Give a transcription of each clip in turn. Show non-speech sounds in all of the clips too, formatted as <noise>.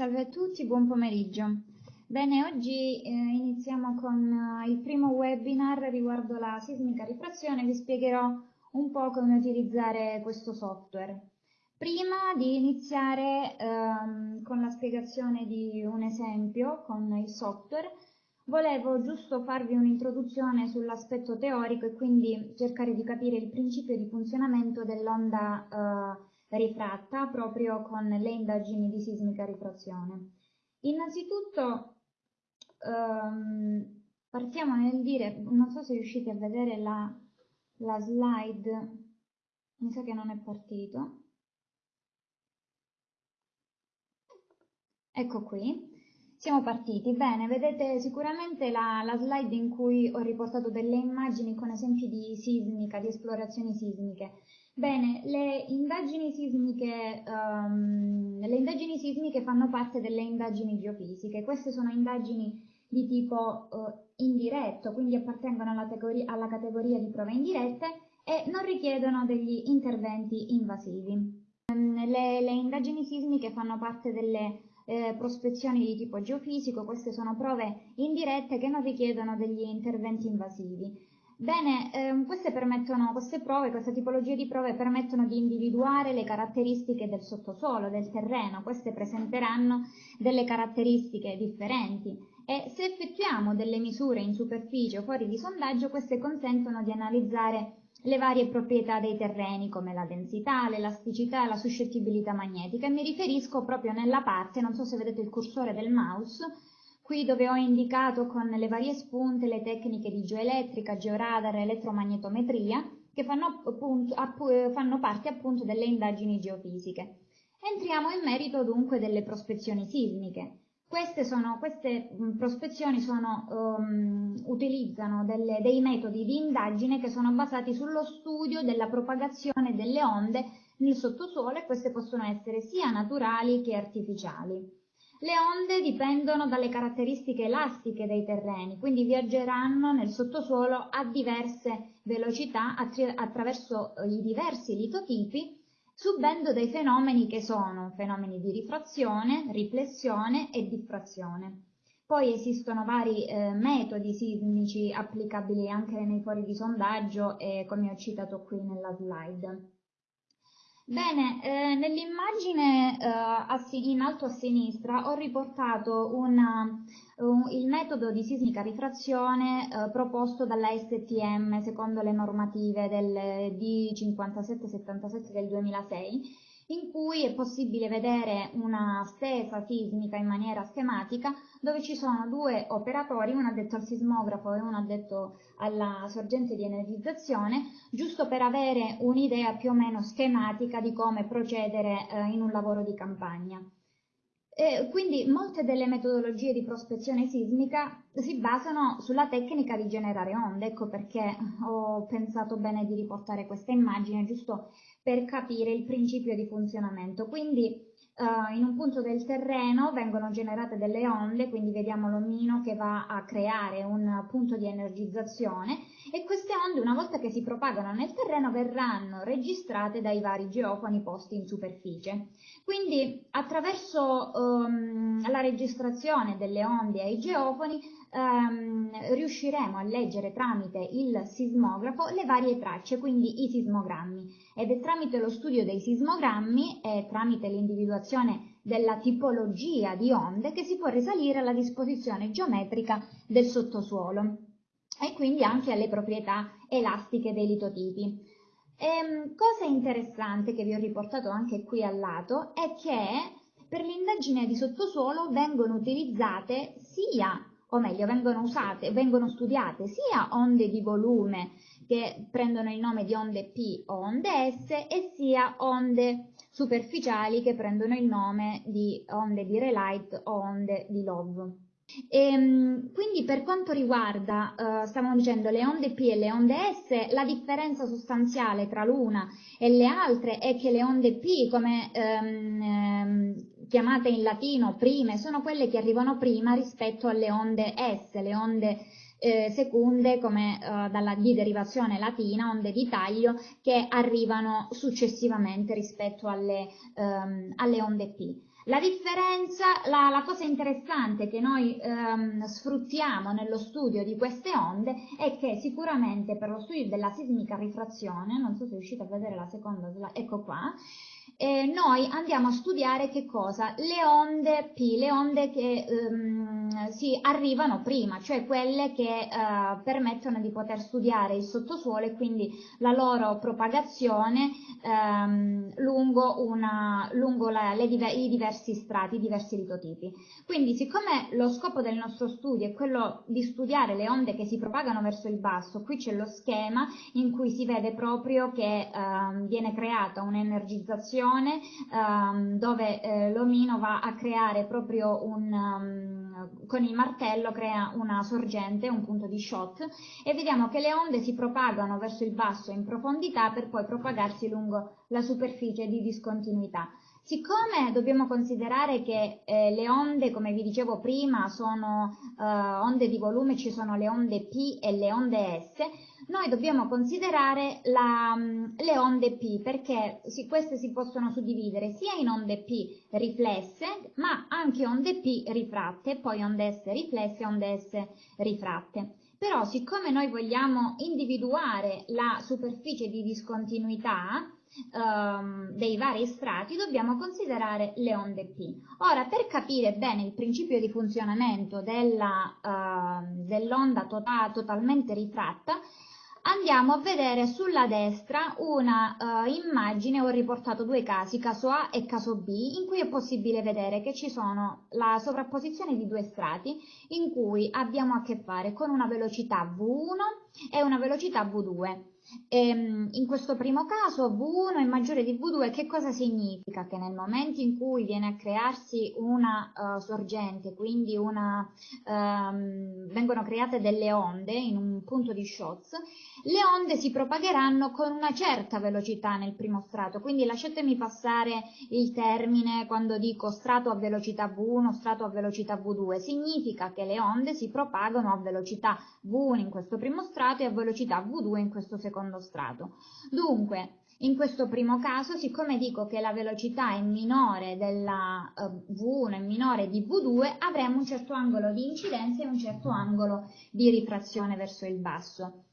Salve a tutti, buon pomeriggio. Bene, oggi eh, iniziamo con uh, il primo webinar riguardo la sismica rifrazione. Vi spiegherò un po' come utilizzare questo software. Prima di iniziare ehm, con la spiegazione di un esempio con il software, volevo giusto farvi un'introduzione sull'aspetto teorico e quindi cercare di capire il principio di funzionamento dell'onda eh, rifratta proprio con le indagini di sismica rifrazione. Innanzitutto ehm, partiamo nel dire, non so se riuscite a vedere la, la slide, mi sa che non è partito. Ecco qui, siamo partiti. Bene, vedete sicuramente la, la, slide in cui ho riportato delle immagini con esempi di sismica, di esplorazioni sismiche. Bene, le indagini sismiche, um, le indagini sismiche fanno parte delle indagini geofisiche. Queste sono indagini di tipo uh, indiretto, quindi appartengono alla, alla categoria di prove indirette e non richiedono degli interventi invasivi. Um, le, le, indagini sismiche fanno parte delle eh, prospezioni di tipo geofisico, queste sono prove indirette che non richiedono degli interventi invasivi. Bene, ehm, queste, queste prove, questa tipologia di prove permettono di individuare le caratteristiche del sottosuolo, del terreno, queste presenteranno delle caratteristiche differenti. E se effettuiamo delle misure in superficie o fuori di sondaggio, queste consentono di analizzare le varie proprietà dei terreni come la densità, l'elasticità e la suscettibilità magnetica. E mi riferisco proprio nella parte, non so se vedete il cursore del mouse, qui dove ho indicato con le varie spunte le tecniche di geoelettrica, georadar e elettromagnetometria che fanno, appunto, fanno parte appunto delle indagini geofisiche. Entriamo in merito dunque delle prospezioni sismiche. Queste, sono, queste prospezioni sono, um, utilizzano delle, dei metodi di indagine che sono basati sullo studio della propagazione delle onde nel sottosuolo e queste possono essere sia naturali che artificiali. Le onde dipendono dalle caratteristiche elastiche dei terreni, quindi viaggeranno nel sottosuolo a diverse velocità attraverso eh, i diversi litotipi, subendo dei fenomeni che sono fenomeni di rifrazione, riflessione e diffrazione. Poi esistono vari eh, metodi sismici applicabili anche nei fori di sondaggio e come ho citato qui nella slide. Bene, eh, nell'immagine eh, in alto a sinistra ho riportato una, un, il metodo di sismica rifrazione eh, proposto dalla STM secondo le normative del D5777 del 2006 in cui è possibile vedere una stesa sismica in maniera schematica dove ci sono due operatori, uno addetto al sismografo e uno addetto alla sorgente di energizzazione, giusto per avere un'idea più o meno schematica di come procedere eh, in un lavoro di campagna. E quindi molte delle metodologie di prospezione sismica si basano sulla tecnica di generare onde, ecco perché ho pensato bene di riportare questa immagine giusto per capire il principio di funzionamento. Quindi uh, in un punto del terreno vengono generate delle onde, quindi vediamo l'omino che va a creare un punto di energizzazione e queste onde una volta che si propagano nel terreno verranno registrate dai vari geofoni posti in superficie. Quindi attraverso um, la registrazione delle onde ai geofoni um, riusciremo a leggere tramite il sismografo le varie tracce, quindi i sismogrammi. Ed è tramite lo studio dei sismogrammi e tramite l'individuazione della tipologia di onde che si può risalire alla disposizione geometrica del sottosuolo e quindi anche alle proprietà elastiche dei litotipi. Ehm, cosa interessante che vi ho riportato anche qui al lato è che per l'indagine di sottosuolo vengono utilizzate sia o meglio vengono usate, vengono studiate sia onde di volume che prendono il nome di onde P o onde S e sia onde superficiali che prendono il nome di onde di Relight o onde di Love. E, ehm, quindi per quanto riguarda, uh, stavamo dicendo, le onde P e le onde S, la differenza sostanziale tra l'una e le altre è che le onde P, come um, um, chiamate in latino prime, sono quelle che arrivano prima rispetto alle onde S, le onde eh, secunde come eh, dalla, di derivazione latina, onde di taglio, che arrivano successivamente rispetto alle, ehm, alle onde P. La differenza, la, la, cosa interessante che noi ehm, sfruttiamo nello studio di queste onde è che sicuramente per lo studio della sismica rifrazione, non so se riuscite a vedere la seconda ecco qua, eh, noi andiamo a studiare che cosa? Le onde P, le onde che ehm, si arrivano prima, cioè quelle che eh, permettono di poter studiare il sottosuolo e quindi la loro propagazione ehm, lungo, una, lungo la, le, i diversi strati, i diversi litotipi. Quindi siccome lo scopo del nostro studio è quello di studiare le onde che si propagano verso il basso, qui c'è lo schema in cui si vede proprio che ehm, viene creata un'energizzazione um, dove eh, l'omino va a creare proprio un, um, con il martello crea una sorgente, un punto di shot e vediamo che le onde si propagano verso il basso in profondità per poi propagarsi lungo la superficie di discontinuità. Siccome dobbiamo considerare che eh, le onde, come vi dicevo prima, sono eh, onde di volume, ci sono le onde P e le onde S, noi dobbiamo considerare la, mm, le onde P perché si, queste si possono suddividere sia in onde P riflesse ma anche onde P rifratte, poi onde S riflesse e onde S rifratte. Però siccome noi vogliamo individuare la superficie di discontinuità, Um, dei vari strati dobbiamo considerare le onde P. Ora, per capire bene il principio di funzionamento uh, dell'onda tota totalmente rifratta, andiamo a vedere sulla destra una uh, immagine, ho riportato due casi, caso A e caso B, in cui è possibile vedere che ci sono la sovrapposizione di due strati in cui abbiamo a che fare con una velocità V1 e una velocità V2. Ehm, in questo primo caso V1 è maggiore di V2, che cosa significa? Che nel momento in cui viene a crearsi una uh, sorgente, quindi una, um, vengono create delle onde in un punto di Schotz, le onde si propagheranno con una certa velocità nel primo strato, quindi lasciatemi passare il termine quando dico strato a velocità V1, strato a velocità V2, significa che le onde si propagano a velocità V1 in questo primo strato e a velocità V2 in questo secondo strato. Dunque, in questo primo caso, siccome dico che la velocità è minore della uh, V1 è minore di V2, avremo un certo angolo di incidenza e un certo angolo di rifrazione verso il basso.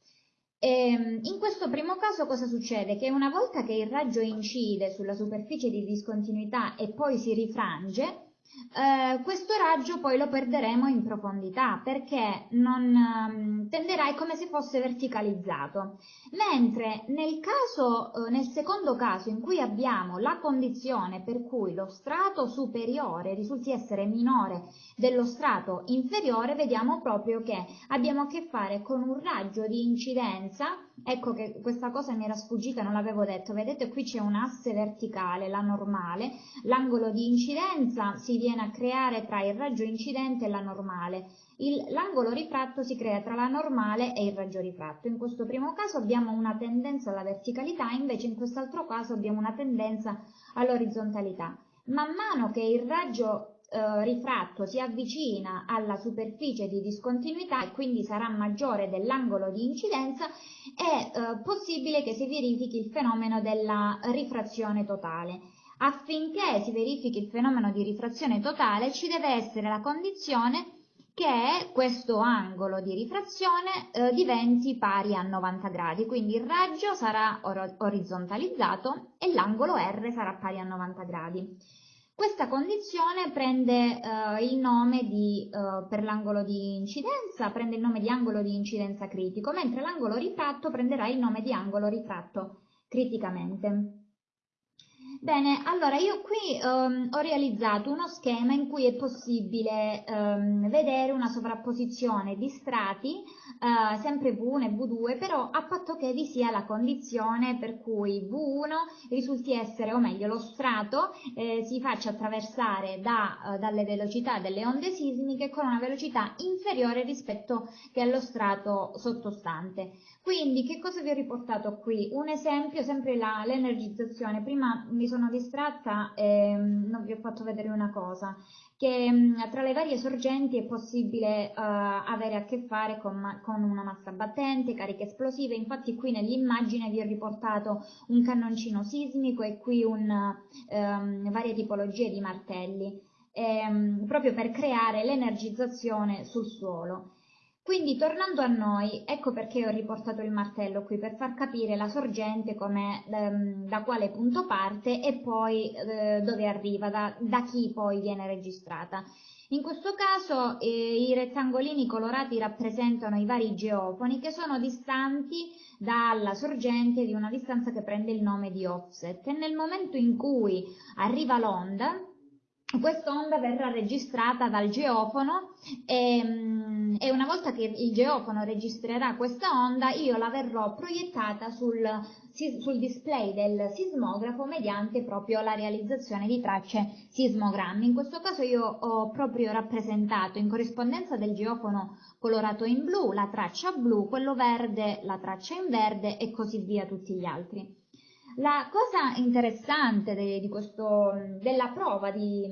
E, ehm, in questo primo caso cosa succede? Che una volta che il raggio incide sulla superficie di discontinuità e poi si rifrange, eh, questo raggio poi lo perderemo in profondità perché non, um, tenderà come se fosse verticalizzato, mentre nel, caso, uh, nel secondo caso in cui abbiamo la condizione per cui lo strato superiore risulti essere minore dello strato inferiore, vediamo proprio che abbiamo a che fare con un raggio di incidenza Ecco che questa cosa mi era sfuggita, non l'avevo detto. Vedete qui c'è un asse verticale, la normale. L'angolo di incidenza si viene a creare tra il raggio incidente e la normale. L'angolo rifratto si crea tra la normale e il raggio rifratto. In questo primo caso abbiamo una tendenza alla verticalità, invece in quest'altro caso abbiamo una tendenza all'orizzontalità. Man mano che il raggio eh, rifratto si avvicina alla superficie di discontinuità e quindi sarà maggiore dell'angolo di incidenza, è eh, possibile che si verifichi il fenomeno della rifrazione totale. Affinché si verifichi il fenomeno di rifrazione totale ci deve essere la condizione che questo angolo di rifrazione eh, diventi pari a 90 gradi, quindi il raggio sarà or orizzontalizzato e l'angolo R sarà pari a 90 gradi. Questa condizione prende eh, il nome di, eh, per l'angolo di incidenza, prende il nome di angolo di incidenza critico, mentre l'angolo rifratto prenderà il nome di angolo rifratto criticamente. Bene, allora io qui um, ho realizzato uno schema in cui è possibile um, vedere una sovrapposizione di strati, uh, sempre V1 e V2, però a patto che vi sia la condizione per cui V1 risulti essere, o meglio, lo strato eh, si faccia attraversare da, uh, dalle velocità delle onde sismiche con una velocità inferiore rispetto che allo strato sottostante. Quindi che cosa vi ho riportato qui? Un esempio, sempre l'energizzazione. Prima mi sono distratta e non vi ho fatto vedere una cosa, che tra le varie sorgenti è possibile uh, avere a che fare con, con, una massa battente, cariche esplosive, infatti qui nell'immagine vi ho riportato un cannoncino sismico e qui un, um, varie tipologie di martelli, um, proprio per creare l'energizzazione sul suolo. Quindi tornando a noi, ecco perché ho riportato il martello qui, per far capire la sorgente ehm, da quale punto parte e poi eh, dove arriva, da, da, chi poi viene registrata. In questo caso eh, i rettangolini colorati rappresentano i vari geofoni che sono distanti dalla sorgente di una distanza che prende il nome di offset e nel momento in cui arriva l'onda questa onda verrà registrata dal geofono e, mm, e, una volta che il geofono registrerà questa onda io la verrò proiettata sul, sul, display del sismografo mediante proprio la realizzazione di tracce sismogrammi. In questo caso io ho proprio rappresentato in corrispondenza del geofono colorato in blu la traccia blu, quello verde la traccia in verde e così via tutti gli altri. La cosa interessante de, di questo, della prova di,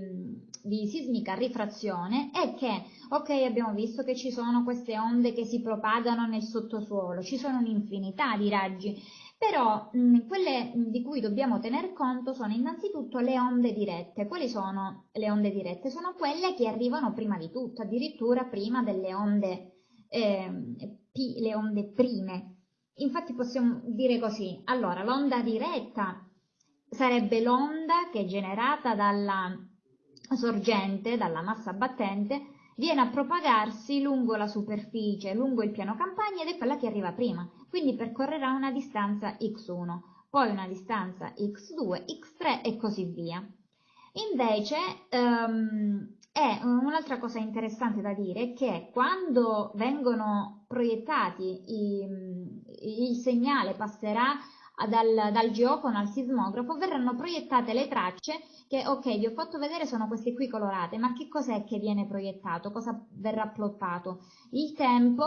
di sismica rifrazione è che, ok, abbiamo visto che ci sono queste onde che si propagano nel sottosuolo, ci sono un'infinità di raggi, però mh, quelle di cui dobbiamo tener conto sono innanzitutto le onde dirette. Quali sono le onde dirette? Sono quelle che arrivano prima di tutto, addirittura prima delle onde, eh, P, le onde prime Infatti possiamo dire così, allora l'onda diretta sarebbe l'onda che generata dalla sorgente, dalla massa battente, viene a propagarsi lungo la superficie, lungo il piano campagna ed è quella che arriva prima, quindi percorrerà una distanza x1, poi una distanza x2, x3 e così via. Invece um, è un'altra cosa interessante da dire che quando vengono proiettati i, il segnale passerà dal, dal geofono al sismografo, verranno proiettate le tracce che, ok, vi ho fatto vedere sono queste qui colorate, ma che cos'è che viene proiettato? Cosa verrà plottato? Il tempo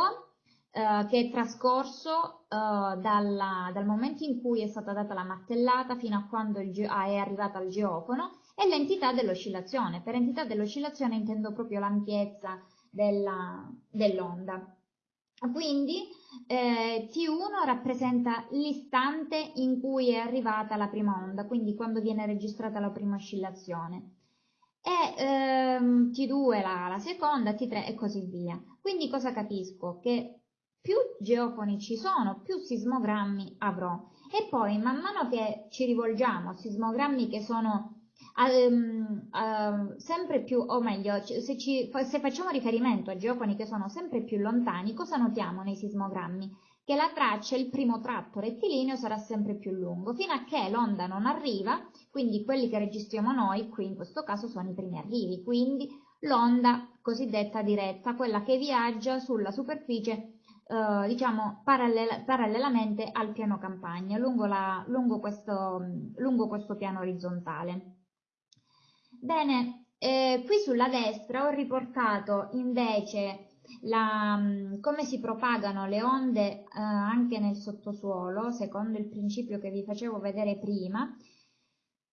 eh, che è trascorso eh, dalla, dal momento in cui è stata data la martellata fino a quando ah, è arrivata al geofono e l'entità dell'oscillazione. Per entità dell'oscillazione intendo proprio l'ampiezza dell'onda. Quindi eh, T1 rappresenta l'istante in cui è arrivata la prima onda, quindi quando viene registrata la prima oscillazione. E ehm, T2 la, la seconda, T3 e così via. Quindi cosa capisco? Che più geofoni ci sono, più sismogrammi avrò. E poi man mano che ci rivolgiamo a sismogrammi che sono um, uh, sempre più, o meglio, se, ci, se facciamo riferimento a geofoni che sono sempre più lontani, cosa notiamo nei sismogrammi? Che la traccia, il primo tratto rettilineo sarà sempre più lungo, fino a che l'onda non arriva, quindi quelli che registriamo noi, qui in questo caso sono i primi arrivi, quindi l'onda cosiddetta diretta, quella che viaggia sulla superficie Uh, diciamo parallela, parallelamente al piano campagna, lungo, la, lungo, questo, lungo questo piano orizzontale. Bene, eh, qui sulla destra ho riportato invece la, mm, come si propagano le onde eh, anche nel sottosuolo, secondo il principio che vi facevo vedere prima,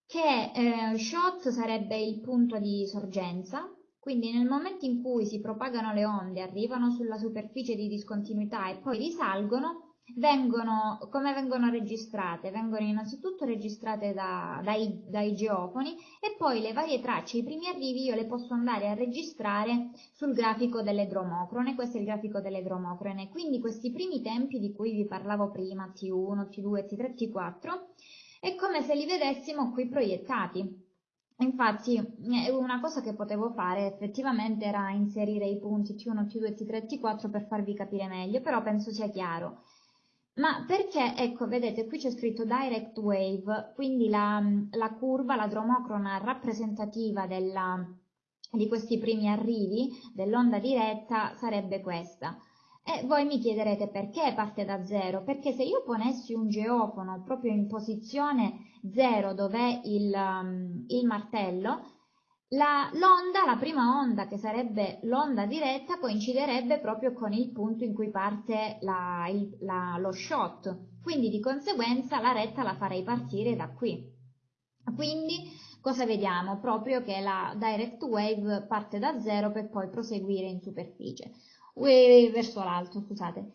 che eh, shot sarebbe il punto di sorgenza, quindi nel momento in cui si propagano le onde, arrivano sulla superficie di discontinuità e poi risalgono, vengono, come vengono registrate? Vengono innanzitutto registrate da, dai, dai, geofoni e poi le varie tracce, i primi arrivi io le posso andare a registrare sul grafico delle dromocrone, questo è il grafico delle dromocrone, quindi questi primi tempi di cui vi parlavo prima, T1, T2, T3, T4, è come se li vedessimo qui proiettati. Infatti una cosa che potevo fare effettivamente era inserire i punti T1, T2, T3, T4 per farvi capire meglio, però penso sia chiaro. Ma perché, ecco, vedete, qui c'è scritto direct wave, quindi la, la curva, la dromocrona rappresentativa della, di questi primi arrivi dell'onda diretta sarebbe questa. E voi mi chiederete perché parte da zero? Perché se io ponessi un geofono proprio in posizione zero dove il, il martello, l'onda, la, la, prima onda, che sarebbe l'onda diretta, coinciderebbe proprio con il punto in cui parte la, il, la, lo shot, quindi di conseguenza la retta la farei partire da qui. Quindi cosa vediamo? Proprio che la direct wave parte da zero per poi proseguire in superficie, verso l'alto, scusate.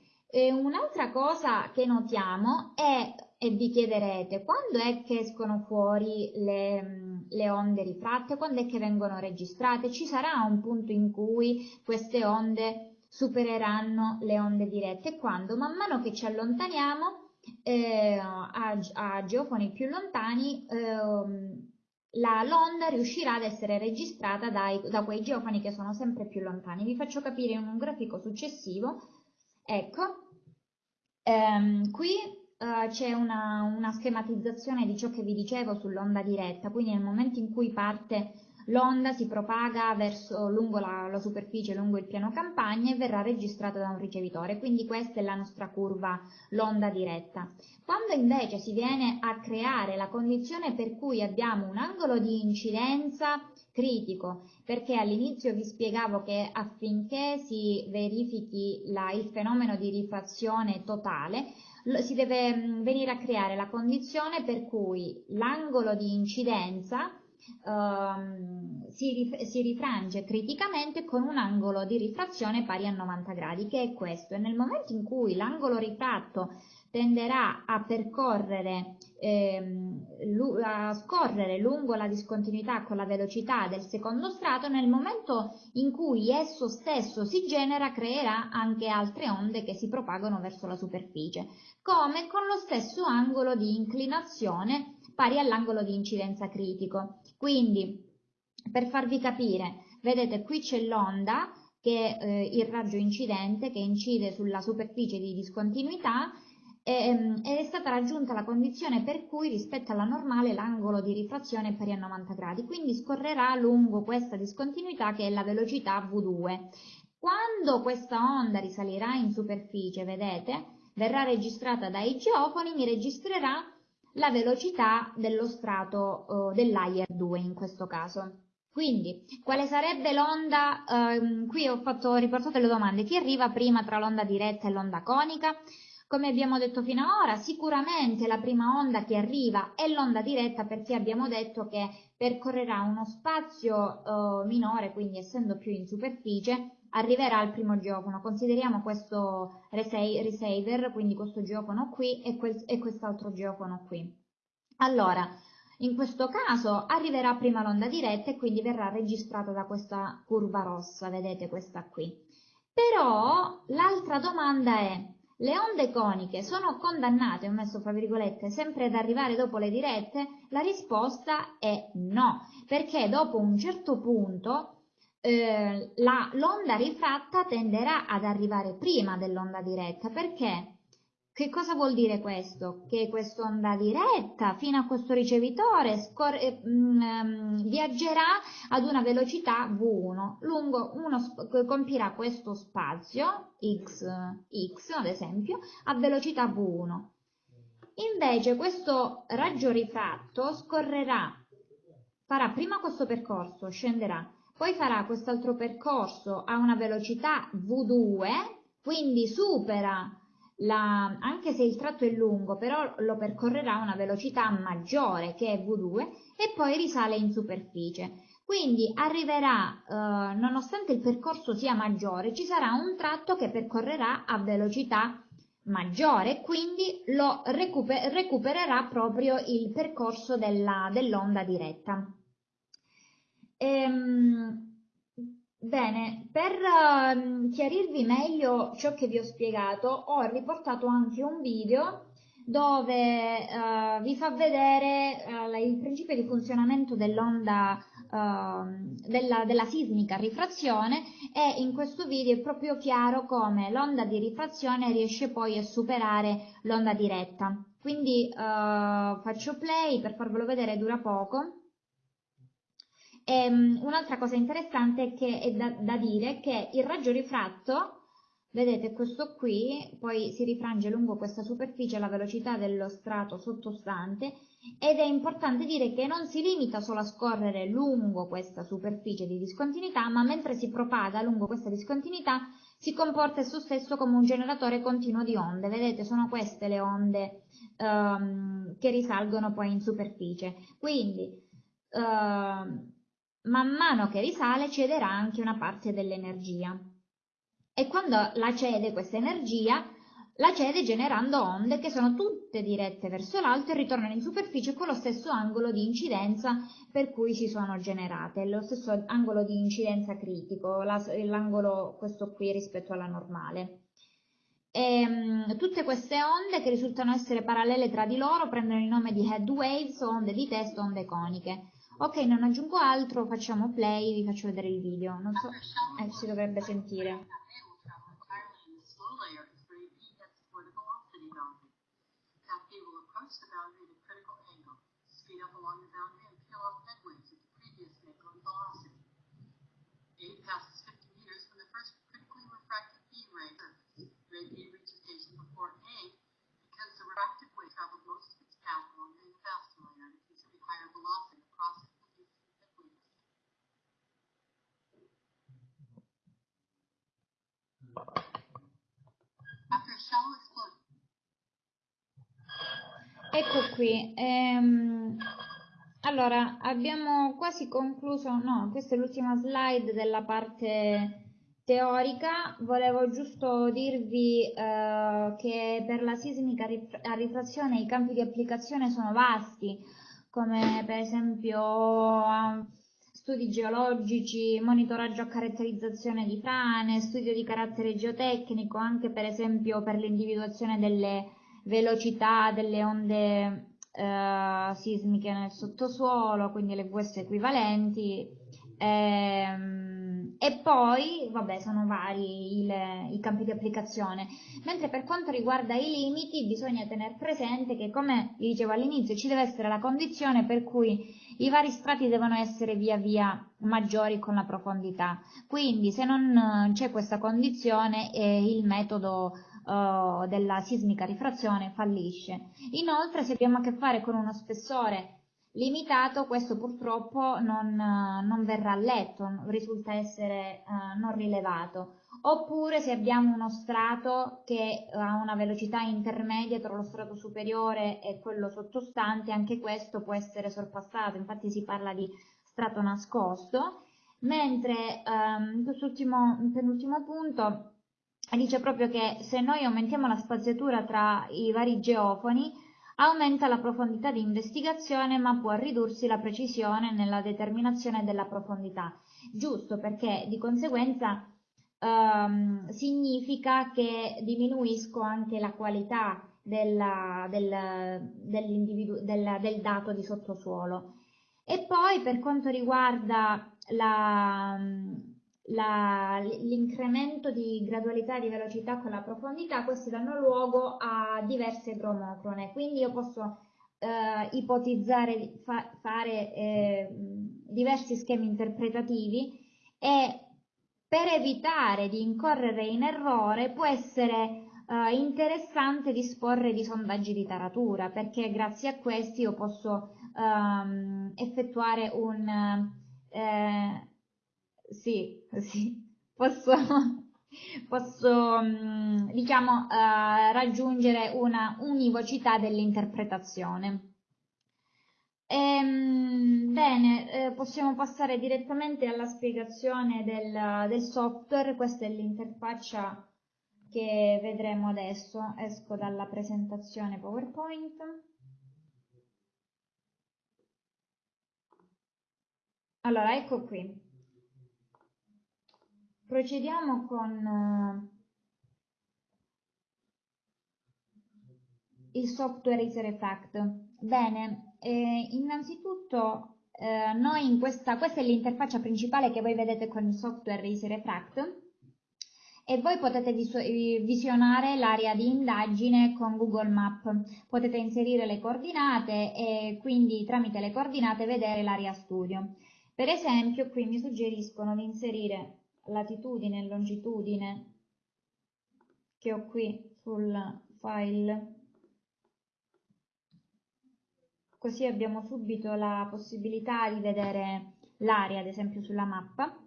un'altra cosa che notiamo è, e vi chiederete, quando è che escono fuori le, le onde rifratte, quando è che vengono registrate? Ci sarà un punto in cui queste onde supereranno le onde dirette quando man mano che ci allontaniamo eh, a, a, geofoni più lontani eh, l'onda riuscirà ad essere registrata dai, da quei geofoni che sono sempre più lontani. Vi faccio capire in un grafico successivo. Ecco, ehm, qui eh, c'è una, una schematizzazione di ciò che vi dicevo sull'onda diretta, quindi nel momento in cui parte L'onda si propaga verso, lungo la, la, superficie, lungo il piano campagna e verrà registrata da un ricevitore, quindi questa è la nostra curva, l'onda diretta. Quando invece si viene a creare la condizione per cui abbiamo un angolo di incidenza critico, perché all'inizio vi spiegavo che affinché si verifichi la, il fenomeno di rifrazione totale, si deve mm, venire a creare la condizione per cui l'angolo di incidenza ehm, si, rif si, rifrange criticamente con un angolo di rifrazione pari a 90 gradi, che è questo. E nel momento in cui l'angolo rifratto tenderà a percorrere, ehm, a scorrere lungo la discontinuità con la velocità del secondo strato, nel momento in cui esso stesso si genera creerà anche altre onde che si propagano verso la superficie, come con lo stesso angolo di inclinazione pari all'angolo di incidenza critico. Quindi, per farvi capire, vedete qui c'è l'onda, che è eh, il raggio incidente, che incide sulla superficie di discontinuità, ehm, ed è stata raggiunta la condizione per cui rispetto alla normale l'angolo di rifrazione è pari a 90 gradi, quindi scorrerà lungo questa discontinuità che è la velocità V2. Quando questa onda risalirà in superficie, vedete, verrà registrata dai geofoni, mi registrerà la velocità dello strato eh, del layer 2 in questo caso. Quindi, quale sarebbe l'onda? Eh, qui ho, fatto, riportato le domande. Chi arriva prima tra l'onda diretta e l'onda conica? Come abbiamo detto fino ad ora, sicuramente la prima onda che arriva è l'onda diretta perché abbiamo detto che percorrerà uno spazio eh, minore, quindi essendo più in superficie, arriverà al primo geofono. Consideriamo questo receiver, quindi questo geofono qui e, quel, e quest'altro geofono qui. Allora, in questo caso arriverà prima l'onda diretta e quindi verrà registrata da questa curva rossa, vedete questa qui. Però l'altra domanda è, le onde coniche sono condannate, ho messo fra virgolette, sempre ad arrivare dopo le dirette? La risposta è no, perché dopo un certo punto eh, l'onda rifratta tenderà ad arrivare prima dell'onda diretta. Perché? Che cosa vuol dire questo? Che quest'onda diretta fino a questo ricevitore mh, mm, ehm, viaggerà ad una velocità V1, lungo uno, compirà questo spazio x, x ad esempio a velocità V1. Invece questo raggio rifratto scorrerà, farà prima questo percorso, scenderà, poi farà quest'altro percorso a una velocità V2, quindi supera la, anche se il tratto è lungo, però lo percorrerà a una velocità maggiore che è V2 e poi risale in superficie. Quindi arriverà, eh, nonostante il percorso sia maggiore, ci sarà un tratto che percorrerà a velocità maggiore quindi lo recuper recupererà proprio il percorso dell'onda dell diretta. Ehm, bene, per uh, chiarirvi meglio ciò che vi ho spiegato, ho riportato anche un video dove uh, vi fa vedere uh, il principio di funzionamento dell'onda ehm, della, della, sismica rifrazione e in questo video è proprio chiaro come l'onda di rifrazione riesce poi a superare l'onda diretta. Quindi faccio play per farvelo vedere, dura poco. Ehm, un'altra cosa interessante è, che, è da, da dire che il raggio rifratto Vedete questo qui, poi si rifrange lungo questa superficie alla velocità dello strato sottostante ed è importante dire che non si limita solo a scorrere lungo questa superficie di discontinuità, ma mentre si propaga lungo questa discontinuità si comporta esso stesso come un generatore continuo di onde. Vedete, sono queste le onde um, che risalgono poi in superficie. Quindi, uh, man mano che risale cederà anche una parte dell'energia. E quando la cede questa energia, la cede generando onde che sono tutte dirette verso l'alto e ritornano in superficie con lo stesso angolo di incidenza per cui si sono generate, lo stesso angolo di incidenza critico, l'angolo questo qui rispetto alla normale. E, um, tutte queste onde che risultano essere parallele tra di loro prendono il nome di head waves, onde di testo, onde coniche. Ok, non aggiungo altro, facciamo play, vi faccio vedere il video. Non so, eh, si dovrebbe sentire. approach the After a shallow explosion, Ecco qui, ehm, allora abbiamo quasi concluso, no, questa è l'ultima slide della parte teorica, volevo giusto dirvi eh, che per la sismica a rifrazione i campi di applicazione sono vasti, come per esempio studi geologici, monitoraggio a caratterizzazione di frane, studio di carattere geotecnico, anche per esempio per l'individuazione delle velocità delle onde eh, sismiche nel sottosuolo, quindi le VS equivalenti, ehm, e poi, vabbè, sono vari il, i campi di applicazione. Mentre per quanto riguarda i limiti, bisogna tenere presente che, come vi dicevo all'inizio, ci deve essere la condizione per cui i vari strati devono essere via via maggiori con la profondità. Quindi, se non c'è questa condizione, eh, il metodo uh, della sismica rifrazione fallisce. Inoltre se abbiamo a che fare con uno spessore limitato questo purtroppo non, non verrà letto, risulta essere uh, non rilevato. Oppure se abbiamo uno strato che ha una velocità intermedia tra lo strato superiore e quello sottostante, anche questo può essere sorpassato, infatti si parla di strato nascosto, mentre um, penultimo punto dice proprio che se noi aumentiamo la spaziatura tra i vari geofoni aumenta la profondità di investigazione ma può ridursi la precisione nella determinazione della profondità. Giusto perché di conseguenza ehm, significa che diminuisco anche la qualità della, del, del, del dato di sottosuolo. E poi per quanto riguarda la, l'incremento di gradualità di velocità con la profondità, questi danno luogo a diverse gromocrone, quindi io posso eh, ipotizzare, fa, fare eh, diversi schemi interpretativi e per evitare di incorrere in errore può essere eh, interessante disporre di sondaggi di taratura perché grazie a questi io posso ehm, effettuare un eh, sì, <laughs> sì, posso, <laughs> posso mm, diciamo, uh, raggiungere una univocità dell'interpretazione. Ehm, bene, eh, possiamo passare direttamente alla spiegazione del, del software, questa è l'interfaccia che vedremo adesso, esco dalla presentazione PowerPoint. Allora, ecco qui. Procediamo con uh, il software Effect. Bene, eh, innanzitutto eh, noi in questa, questa è l'interfaccia principale che voi vedete con il software Effect e voi potete visionare l'area di indagine con Google Map. Potete inserire le coordinate e quindi tramite le coordinate vedere l'area studio. Per esempio qui mi suggeriscono di inserire latitudine e longitudine che ho qui sul file così abbiamo subito la possibilità di vedere l'area ad esempio sulla mappa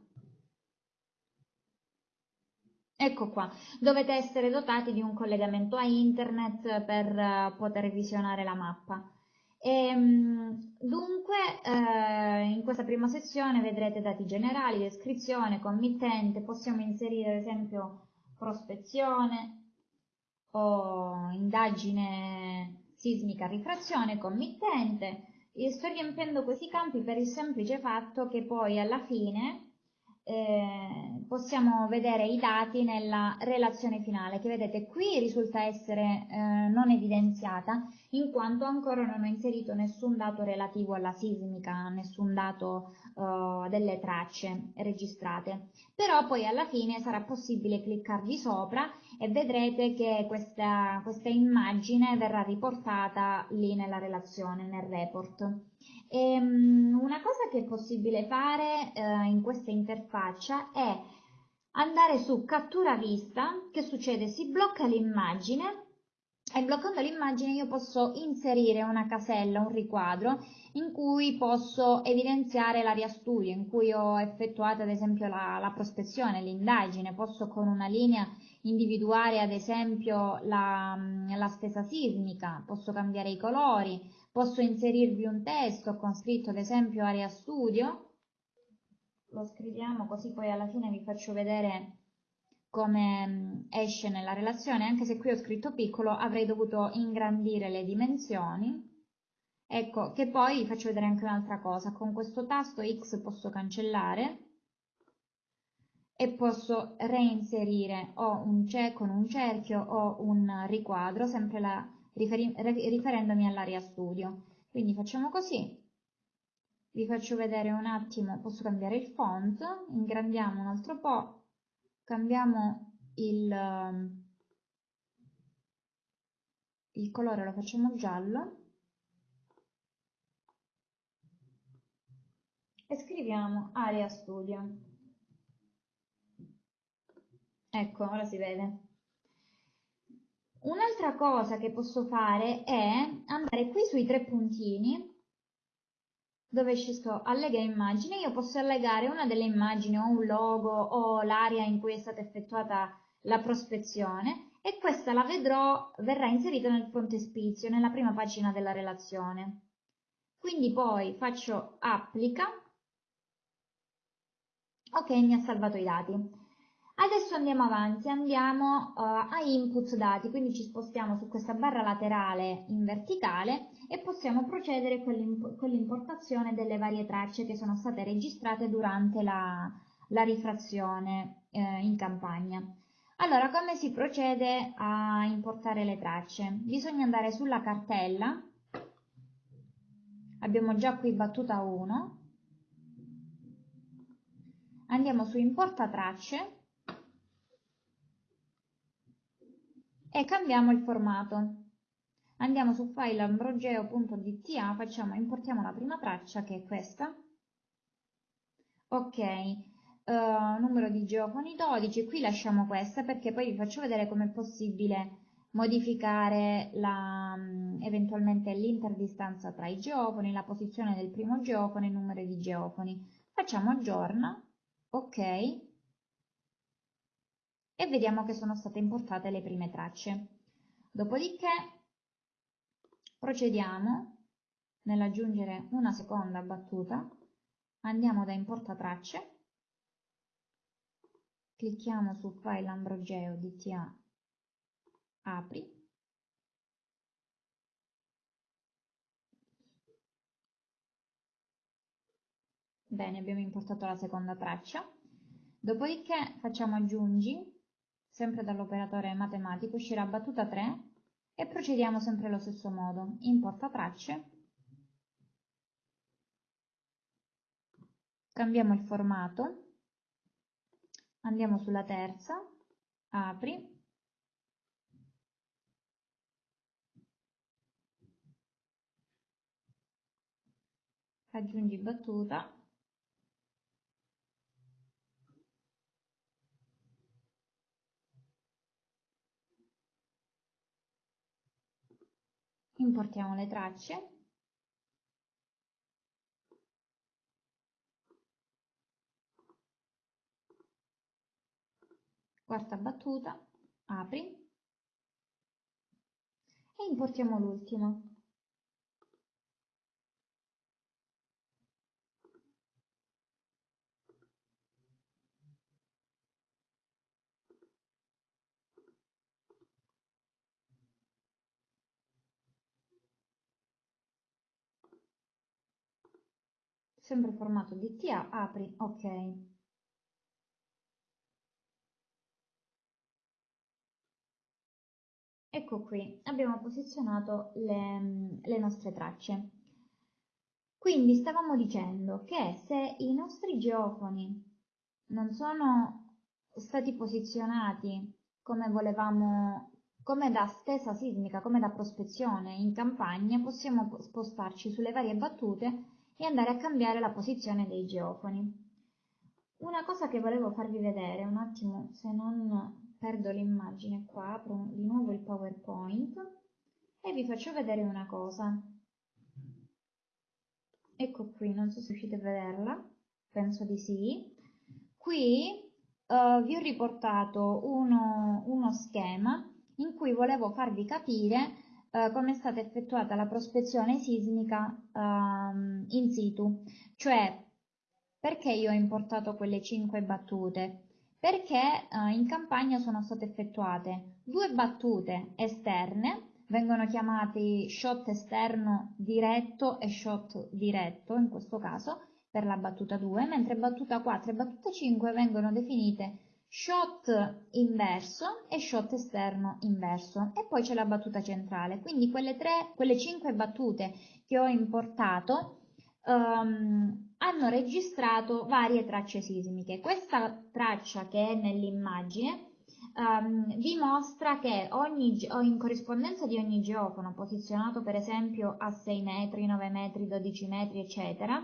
Ecco qua, dovete essere dotati di un collegamento a internet per uh, poter visionare la mappa. E, ehm, dunque, eh, in questa prima sezione vedrete dati generali, descrizione, committente, possiamo inserire ad esempio prospezione o indagine sismica rifrazione, committente. Io sto riempiendo questi campi per il semplice fatto che poi alla fine eh, possiamo vedere i dati nella relazione finale che vedete qui risulta essere eh, non evidenziata in quanto ancora non ho inserito nessun dato relativo alla sismica, nessun dato eh, delle tracce registrate. Però poi alla fine sarà possibile cliccarvi sopra e vedrete che questa, questa immagine verrà riportata lì nella relazione, nel report. E, um, una cosa che è possibile fare uh, in questa interfaccia è andare su cattura vista, che succede? Si blocca l'immagine e bloccando l'immagine io posso inserire una casella, un riquadro in cui posso evidenziare l'area studio, in cui ho effettuato ad esempio la, la prospezione, l'indagine, posso con una linea individuare ad esempio la, la spesa sismica, posso cambiare i colori, Posso inserirvi un testo con scritto ad esempio area studio, lo scriviamo così poi alla fine vi faccio vedere come mm, esce nella relazione, anche se qui ho scritto piccolo avrei dovuto ingrandire le dimensioni. Ecco, che poi vi faccio vedere anche un'altra cosa, con questo tasto X posso cancellare e posso reinserire o un con un cerchio o un riquadro, sempre la riferendomi all'area studio. Quindi facciamo così, vi faccio vedere un attimo, posso cambiare il font, ingrandiamo un altro po', cambiamo il, um, il colore, lo facciamo giallo, e scriviamo area studio. Ecco, ora si vede. Un'altra cosa che posso fare è andare qui sui tre puntini dove ci sto allega immagini, io posso allegare una delle immagini o un logo o l'area in cui è stata effettuata la prospezione e questa la vedrò, verrà inserita nel frontespizio, nella prima pagina della relazione. Quindi poi faccio applica, ok mi ha salvato i dati. Adesso andiamo avanti, andiamo uh, a input dati, quindi ci spostiamo su questa barra laterale in verticale e possiamo procedere con l'importazione delle varie tracce che sono state registrate durante la, la rifrazione eh, in campagna. Allora, come si procede a importare le tracce? Bisogna andare sulla cartella, abbiamo già qui battuta 1, andiamo su importa tracce, e cambiamo il formato. Andiamo su file ambrogeo.dta, facciamo, importiamo la prima traccia che è questa. Ok, uh, numero di geofoni 12, qui lasciamo questa perché poi vi faccio vedere com'è possibile modificare la, um, eventualmente l'interdistanza tra i geofoni, la posizione del primo geofone il numero di geofoni. Facciamo aggiorna, ok, e vediamo che sono state importate le prime tracce. Dopodiché procediamo. Nell'aggiungere una seconda battuta, andiamo da importa tracce, clicchiamo su file ambrogeo dta apri, Bene, abbiamo importato la seconda traccia. Dopodiché facciamo aggiungi. Sempre dall'operatore matematico, uscirà battuta 3 e procediamo sempre allo stesso modo. Importa tracce, cambiamo il formato, andiamo sulla terza, apri, aggiungi battuta, importiamo le tracce quarta battuta, apri e importiamo l'ultima. Sempre formato DTA, apri, ok. Ecco qui, abbiamo posizionato le, le nostre tracce. Quindi stavamo dicendo che se i nostri geofoni non sono stati posizionati come volevamo, come da stesa sismica, come da prospezione in campagna, possiamo spostarci sulle varie battute e andare a cambiare la posizione dei geofoni. Una cosa che volevo farvi vedere, un attimo se non perdo l'immagine qua, apro di nuovo il PowerPoint e vi faccio vedere una cosa. Ecco qui, non so se riuscite a vederla, penso di sì. Qui uh, vi ho riportato uno, uno schema in cui volevo farvi capire eh, come è stata effettuata la prospezione sismica ehm, in situ, cioè perché io ho importato quelle 5 battute? Perché eh, in campagna sono state effettuate due battute esterne, vengono chiamati shot esterno diretto e shot diretto in questo caso per la battuta 2, mentre battuta 4 e battuta 5 vengono definite shot inverso e shot esterno inverso. E poi c'è la battuta centrale. Quindi quelle tre quelle cinque battute che ho importato um, hanno registrato varie tracce sismiche. Questa traccia che è nell'immagine um, dimostra che ogni, in corrispondenza di ogni geofono posizionato per esempio a 6 metri 9 metri 12 metri eccetera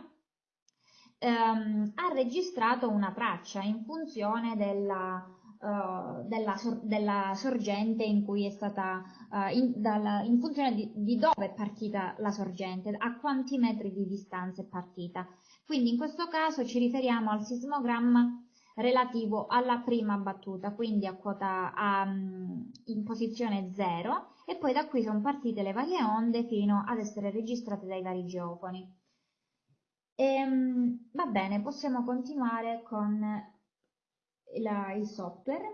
ehm, ha registrato una traccia in funzione della, uh, della, sor della, sorgente in cui è stata, uh, in, dalla, in, funzione di, di, dove è partita la sorgente, a quanti metri di distanza è partita. Quindi in questo caso ci riferiamo al sismogramma relativo alla prima battuta, quindi a quota a, in posizione 0 e poi da qui sono partite le varie onde fino ad essere registrate dai vari geofoni. Ehm, va bene, possiamo continuare con la, il software.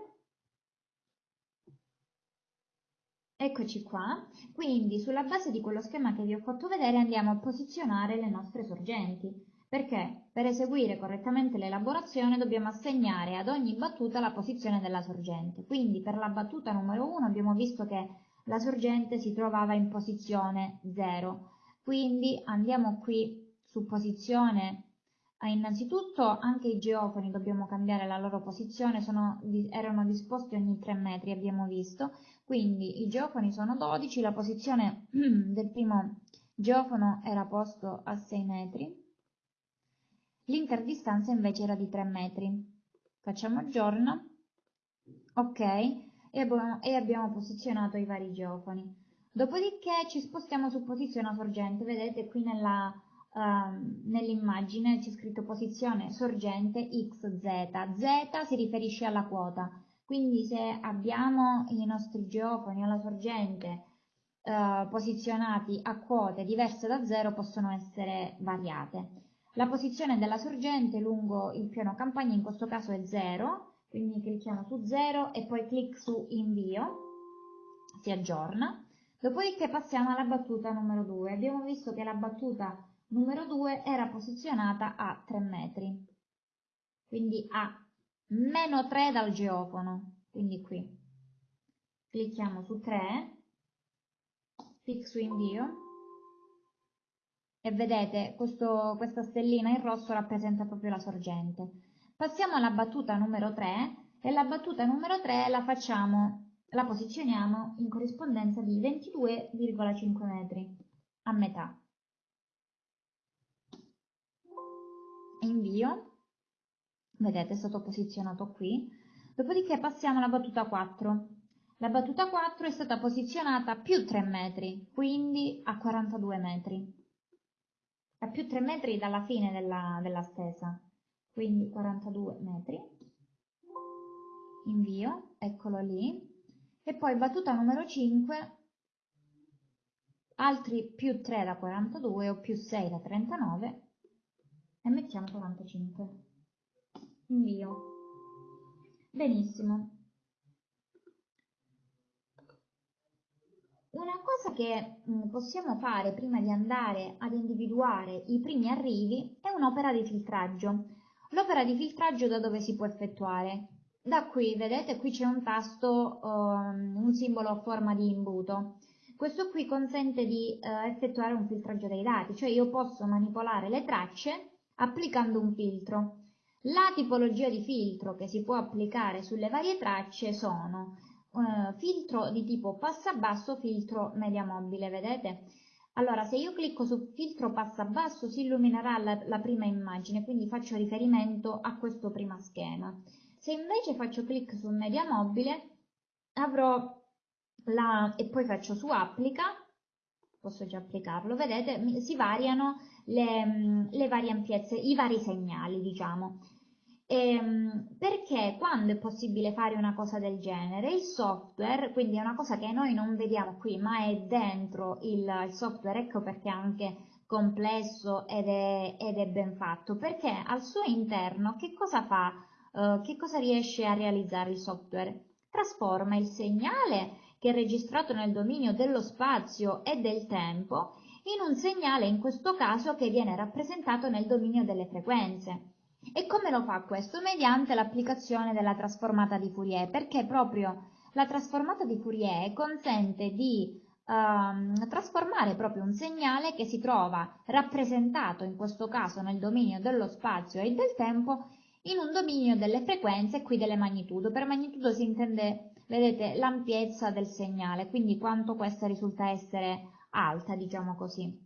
Eccoci qua, quindi sulla base di quello schema che vi ho fatto vedere andiamo a posizionare le nostre sorgenti, perché per eseguire correttamente l'elaborazione dobbiamo assegnare ad ogni battuta la posizione della sorgente. Quindi per la battuta numero 1 abbiamo visto che la sorgente si trovava in posizione 0, quindi andiamo qui su posizione. Ah, innanzitutto anche i geofoni dobbiamo cambiare la loro posizione sono, erano disposti ogni 3 metri abbiamo visto. Quindi i geofoni sono 12 la posizione <clears throat> del primo geofono era posto a 6 metri. L'interdistanza invece era di 3 metri. Facciamo aggiorna ok e abbiamo, e abbiamo posizionato i vari geofoni. Dopodiché ci spostiamo su posizione sorgente vedete qui nella Ehm, nell'immagine c'è scritto posizione sorgente XZ. Z si riferisce alla quota, quindi se abbiamo i nostri geofoni alla sorgente uh, posizionati a quote diverse da 0 possono essere variate. La posizione della sorgente lungo il piano campagna in questo caso è 0, quindi clicchiamo su 0 e poi clic su invio, si aggiorna. Dopodiché passiamo alla battuta numero 2. Abbiamo visto che la battuta numero 2 era posizionata a 3 metri, quindi a meno 3 dal geofono, quindi qui. Clicchiamo su 3, clic su invio e vedete questo, questa stellina in rosso rappresenta proprio la sorgente. Passiamo alla battuta numero 3 e la battuta numero 3 la facciamo, la posizioniamo in corrispondenza di 22,5 metri a metà. Invio, vedete è stato posizionato qui, dopodiché passiamo alla battuta 4. La battuta 4 è stata posizionata a più 3 metri, quindi a 42 metri, a più 3 metri dalla fine della, della stesa, quindi 42 metri. invio, eccolo lì, e poi battuta numero 5, altri più 3 da 42 o più 6 da 39 mettiamo 45. Invio. Benissimo. Una cosa che mm, possiamo fare prima di andare ad individuare i primi arrivi è un'opera di filtraggio. L'opera di filtraggio da dove si può effettuare? Da qui, vedete, qui c'è un tasto, um, un simbolo a forma di imbuto. Questo qui consente di uh, effettuare un filtraggio dei dati, cioè io posso manipolare le tracce applicando un filtro. La tipologia di filtro che si può applicare sulle varie tracce sono eh, filtro di tipo passa basso, filtro media mobile, vedete? Allora, se io clicco su filtro passa basso si illuminerà la, la prima immagine, quindi faccio riferimento a questo primo schema. Se invece faccio clic su media mobile, avrò la, e poi faccio su applica, posso già applicarlo, vedete, si variano le, le varie ampiezze, i vari segnali, diciamo. Ehm, perché quando è possibile fare una cosa del genere? Il software, quindi è una cosa che noi non vediamo qui, ma è dentro il, il software, ecco perché è anche complesso ed è, ed è, ben fatto, perché al suo interno che cosa fa? Uh, che cosa riesce a realizzare il software? Trasforma il segnale che è registrato nel dominio dello spazio e del tempo in un segnale, in questo caso, che viene rappresentato nel dominio delle frequenze. E come lo fa questo? Mediante l'applicazione della trasformata di Fourier, perché proprio la trasformata di Fourier consente di um, trasformare proprio un segnale che si trova rappresentato in questo caso nel dominio dello spazio e del tempo in un dominio delle frequenze e qui delle magnitudo. Per magnitudo si intende, vedete, l'ampiezza del segnale, quindi quanto questa risulta essere alta, diciamo così.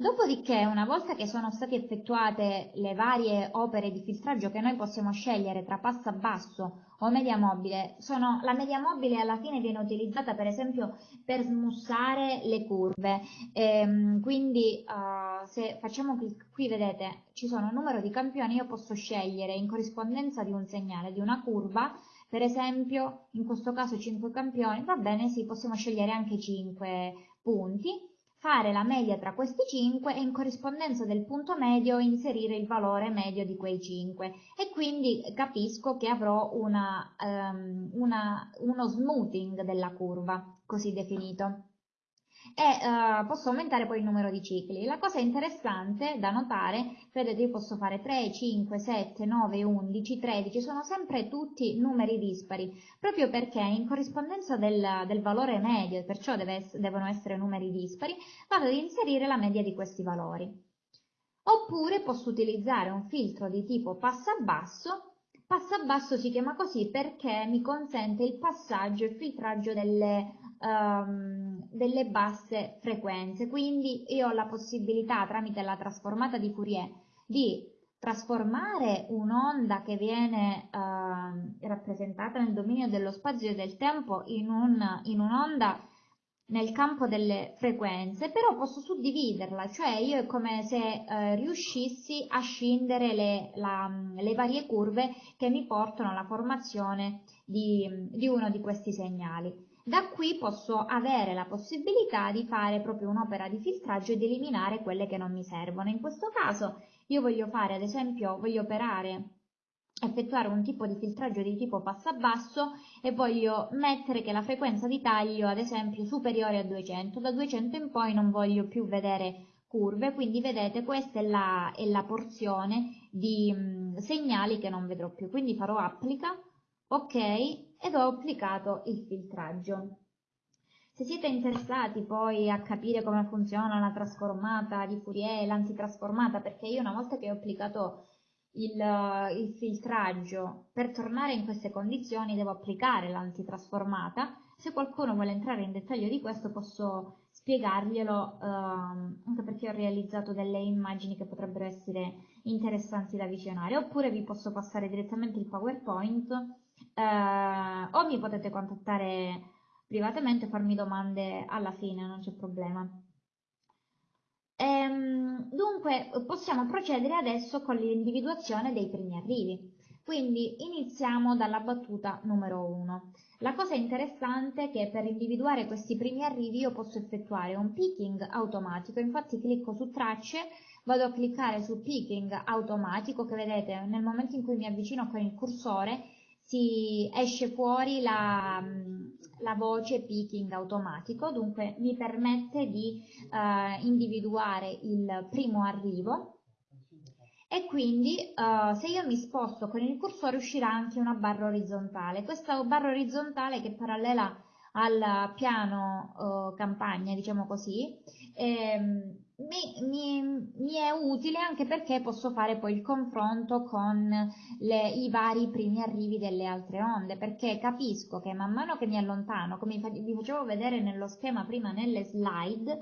Dopodiché, una volta che sono state effettuate le varie opere di filtraggio che noi possiamo scegliere tra passa basso o media mobile, sono, la media mobile alla fine viene utilizzata per esempio per smussare le curve, ehm, quindi uh, se facciamo clic qui vedete ci sono un numero di campioni, io posso scegliere in corrispondenza di un segnale, di una curva, per esempio in questo caso 5 campioni, va bene sì, possiamo scegliere anche 5 punti, fare la media tra questi 5 e in corrispondenza del punto medio inserire il valore medio di quei 5 e quindi capisco che avrò una, um, una, uno smoothing della curva, così definito e uh, posso aumentare poi il numero di cicli. La cosa interessante da notare, vedete io posso fare 3, 5, 7, 9, 11, 13, sono sempre tutti numeri dispari, proprio perché in corrispondenza del, del valore medio, perciò deve, devono essere numeri dispari, vado ad inserire la media di questi valori. Oppure posso utilizzare un filtro di tipo passa basso Passa basso si chiama così perché mi consente il passaggio e il filtraggio delle um, delle basse frequenze, quindi io ho la possibilità tramite la trasformata di Fourier di trasformare un'onda che viene uh, rappresentata nel dominio dello spazio e del tempo in, un, in un'onda nel campo delle frequenze, però posso suddividerla, cioè io è come se eh, riuscissi a scindere le, la, le, varie curve che mi portano alla formazione di, di uno di questi segnali. Da qui posso avere la possibilità di fare proprio un'opera di filtraggio e di eliminare quelle che non mi servono. In questo caso io voglio fare, ad esempio, voglio operare effettuare un tipo di filtraggio di tipo passa-basso e voglio mettere che la frequenza di taglio ad esempio superiore a 200 da 200 in poi non voglio più vedere curve quindi vedete questa è la, è la porzione di mh, segnali che non vedrò più quindi farò applica ok ed ho applicato il filtraggio. Se siete interessati poi a capire come funziona la trasformata di Fourier l'antitrasformata, perché io una volta che ho applicato il, il, filtraggio, per tornare in queste condizioni devo applicare l'antitrasformata, se qualcuno vuole entrare in dettaglio di questo posso spiegarglielo, ehm, anche perché ho realizzato delle immagini che potrebbero essere interessanti da visionare, oppure vi posso passare direttamente il PowerPoint. Eh, o mi potete contattare privatamente e farmi domande alla fine, non c'è problema. Ehm, dunque possiamo procedere adesso con l'individuazione dei primi arrivi. Quindi iniziamo dalla battuta numero 1. La cosa interessante è che per individuare questi primi arrivi io posso effettuare un picking automatico, infatti clicco su tracce, vado a cliccare su picking automatico che vedete nel momento in cui mi avvicino con il cursore si esce fuori la, la voce picking automatico, dunque mi permette di eh, individuare il primo arrivo e quindi uh, se io mi sposto con il cursore uscirà anche una barra orizzontale. Questa barra orizzontale che è parallela al piano uh, campagna, diciamo così, ehm, mi, mi, mi, è utile anche perché posso fare poi il confronto con le, i vari primi arrivi delle altre onde, perché capisco che man mano che mi allontano, come vi facevo vedere nello schema prima nelle slide,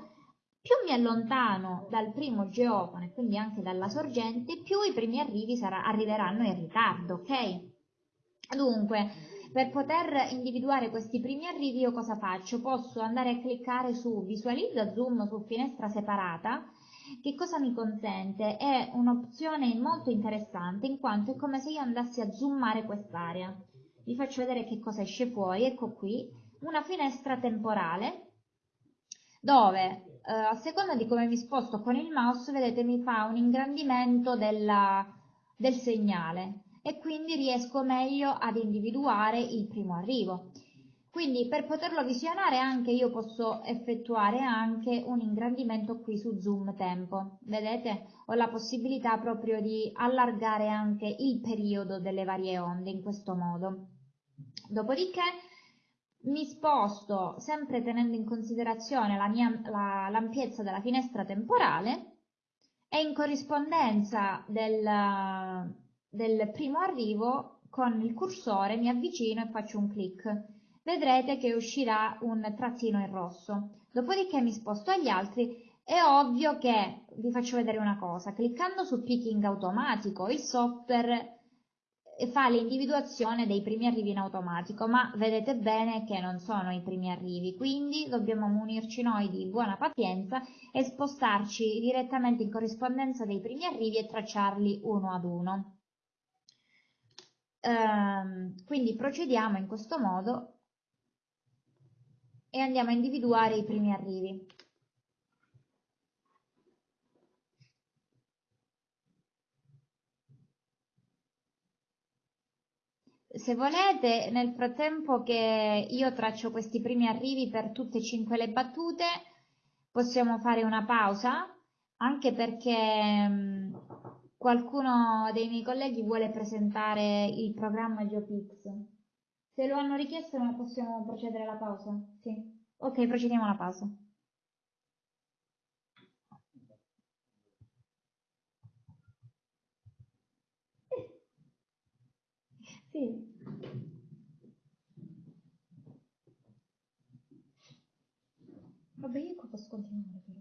più mi allontano dal primo geofone, quindi anche dalla sorgente, più i primi arrivi sarà, arriveranno in ritardo, ok? Dunque, per poter individuare questi primi arrivi io cosa faccio? Posso andare a cliccare su visualizza zoom su finestra separata, che cosa mi consente? È un'opzione molto interessante in quanto è come se io andassi a zoomare quest'area. Vi faccio vedere che cosa esce fuori, ecco qui, una finestra temporale dove eh, a seconda di come mi sposto con il mouse, vedete, mi fa un ingrandimento della, del segnale e quindi riesco meglio ad individuare il primo arrivo. Quindi per poterlo visionare anche io posso effettuare anche un ingrandimento qui su zoom tempo. Vedete? Ho la possibilità proprio di allargare anche il periodo delle varie onde in questo modo. Dopodiché mi sposto sempre tenendo in considerazione la la, l'ampiezza della finestra temporale e in corrispondenza del, del primo arrivo con il cursore mi avvicino e faccio un clic. Vedrete che uscirà un trattino in rosso. Dopodiché mi sposto agli altri è ovvio che vi faccio vedere una cosa, cliccando su picking automatico il software fa l'individuazione dei primi arrivi in automatico, ma vedete bene che non sono i primi arrivi, quindi dobbiamo munirci noi di buona pazienza e spostarci direttamente in corrispondenza dei primi arrivi e tracciarli uno ad uno. Ehm, quindi procediamo in questo modo e andiamo a individuare i primi arrivi. Se volete, nel frattempo che io traccio questi primi arrivi per tutte e cinque le battute, possiamo fare una pausa, anche perché mm, qualcuno dei miei colleghi vuole presentare il programma GeoPix. Se lo hanno richiesto possiamo procedere alla pausa? Sì. Ok, procediamo alla pausa. <laughs> Sì. Vabbè, io qua posso continuare però.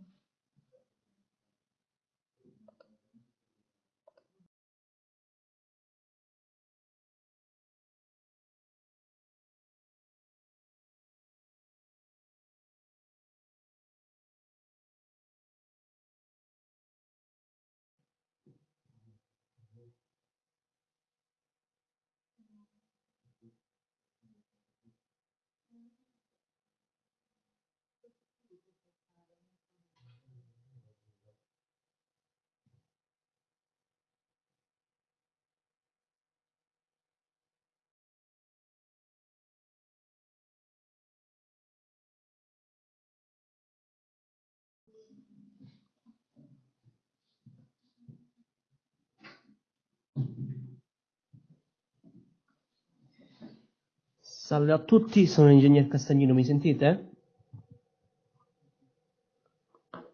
Salve a tutti, sono l'ingegner Castagnino, mi sentite?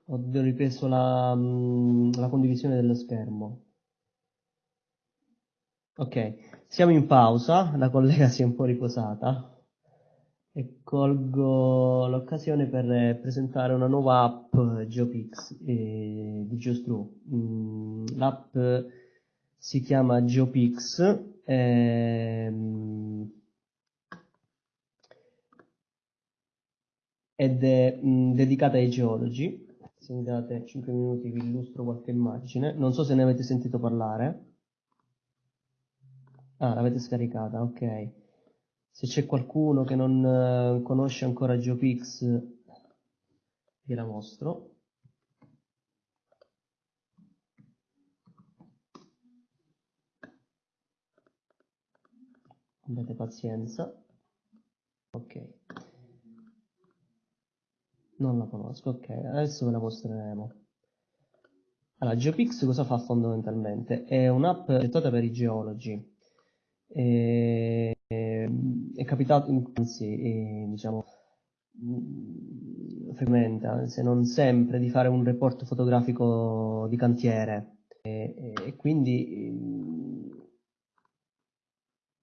Ho ripreso la, mm, la condivisione dello schermo. Ok, siamo in pausa, la collega si è un po' riposata e colgo l'occasione per presentare una nuova app GeoPix eh, di GeoStru. Mm, l'app si chiama GeoPix. Ehm, ed è mh, dedicata ai geologi. Se mi date 5 minuti vi illustro qualche immagine. Non so se ne avete sentito parlare. Ah, l'avete scaricata, ok. Se c'è qualcuno che non eh, conosce ancora GeoPix, vi la mostro. Abbiate pazienza. Ok. Non la conosco, ok. Adesso ve la mostreremo. Allora, GeoPix cosa fa fondamentalmente? È un'app progettata per i geologi. E, è capitato, anzi, diciamo, frequente, se non sempre, di fare un report fotografico di cantiere. E, e quindi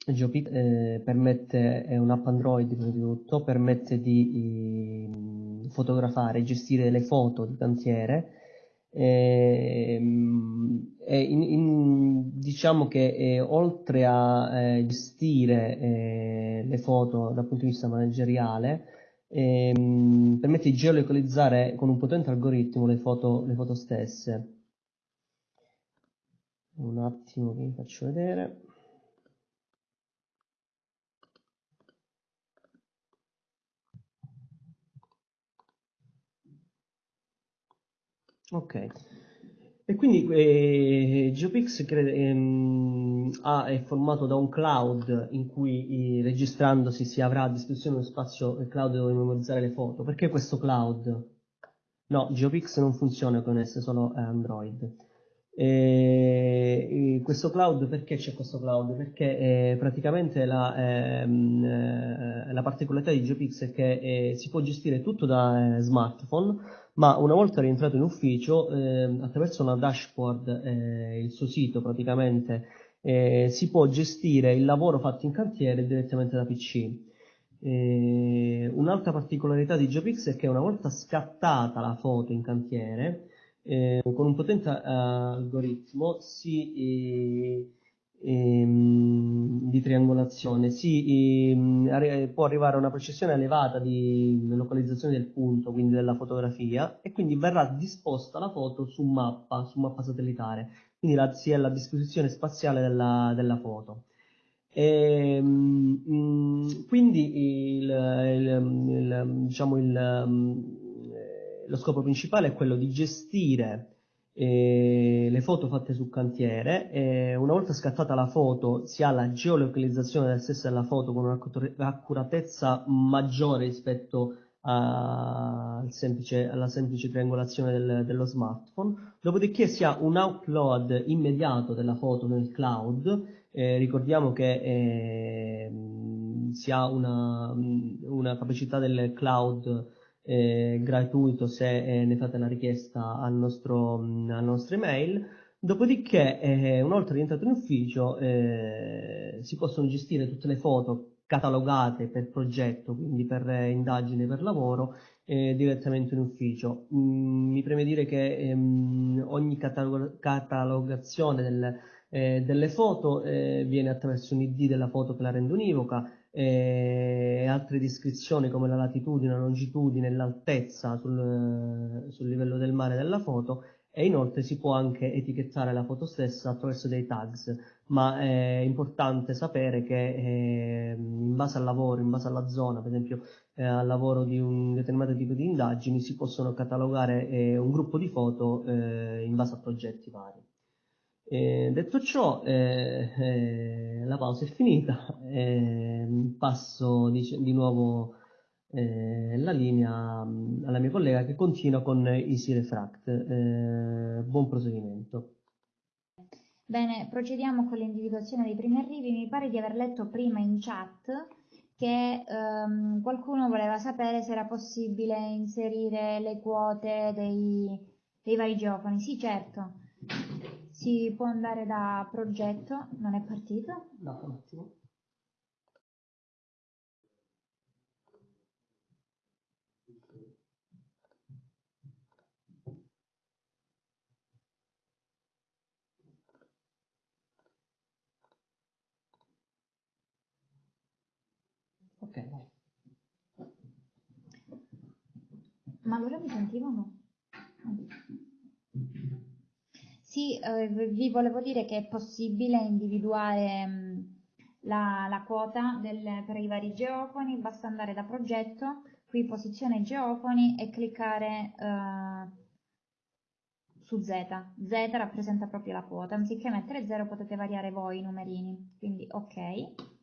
GeoPix eh, permette, è un'app Android prima di tutto, permette di eh, fotografare e gestire le foto di cantiere e, in, in, diciamo che eh, oltre a eh, gestire eh, le foto dal punto di vista manageriale ehm, permette di geolocalizzare con un potente algoritmo le foto, le foto stesse. Un attimo che vi faccio vedere Ok. E quindi eh, GeoPix cre- ehm, ha, è formato da un cloud in cui eh, registrandosi si avrà a disposizione uno spazio cloud dove memorizzare le foto. Perché questo cloud? No, GeoPix non funziona con S, solo Android. E, questo cloud, perché c'è questo cloud? Perché eh, praticamente la, ehm, eh, la, particolarità di GeoPix è che eh, si può gestire tutto da eh, smartphone, ma una volta rientrato in ufficio, ehm, attraverso una dashboard, eh, il suo sito praticamente, eh, si può gestire il lavoro fatto in cantiere direttamente da PC. un'altra particolarità di GeoPix è che una volta scattata la foto in cantiere, eh, con un potente uh, algoritmo si, eh, ehm, di triangolazione si ehm, può arrivare a una precisione elevata di localizzazione del punto, quindi della fotografia, e quindi verrà disposta la foto su mappa, su mappa satellitare, quindi la, si è alla disposizione spaziale della, della foto. E, ehm, mh, quindi il, il, il, diciamo il lo scopo principale è quello di gestire eh, le foto fatte sul cantiere. Una volta scattata la foto si ha la geolocalizzazione della stessa della foto con un'accuratezza maggiore rispetto a, semplice, alla semplice triangolazione del, dello smartphone. Dopodiché si ha un upload immediato della foto nel cloud. Eh, ricordiamo che eh, si ha una, una capacità del cloud eh, gratuito se eh, ne fate la richiesta al nostro, mh, alla nostra email. Dopodiché, eh, una volta rientrato in ufficio, eh, si possono gestire tutte le foto catalogate per progetto, quindi per eh, indagine, per lavoro, eh, direttamente in ufficio. Mm, mi preme dire che ehm, ogni catalog- catalogazione del, delle foto viene attraverso un ID della foto che la rende univoca, e altre descrizioni come la latitudine, la longitudine, l'altezza sul, sul livello del mare della foto e inoltre si può anche etichettare la foto stessa attraverso dei tags, ma è importante sapere che eh, in base al lavoro, in base alla zona, per esempio eh, al lavoro di un determinato tipo di indagini, si possono catalogare eh, un gruppo di foto eh, in base a progetti vari. Eh, detto ciò, eh, eh, la pausa è finita, passo di, di nuovo eh, la linea mm, alla mia collega che continua con Easy Refract. Buon proseguimento. Bene, procediamo con l'individuazione dei primi arrivi. Mi pare di aver letto prima in chat che ehm, qualcuno voleva sapere se era possibile inserire le quote dei, dei vari geofoni. Sì, certo. Si può andare da progetto, non è partito? No, un attimo. Ok, vai. Ma allora mi sentivano? Sì, eh, vi volevo dire che è possibile individuare mh, la, la quota del, per i vari geofoni, basta andare da progetto, qui posizione geofoni e cliccare eh, su Z. Z rappresenta proprio la quota, anziché mettere 0 potete variare voi i numerini, quindi ok.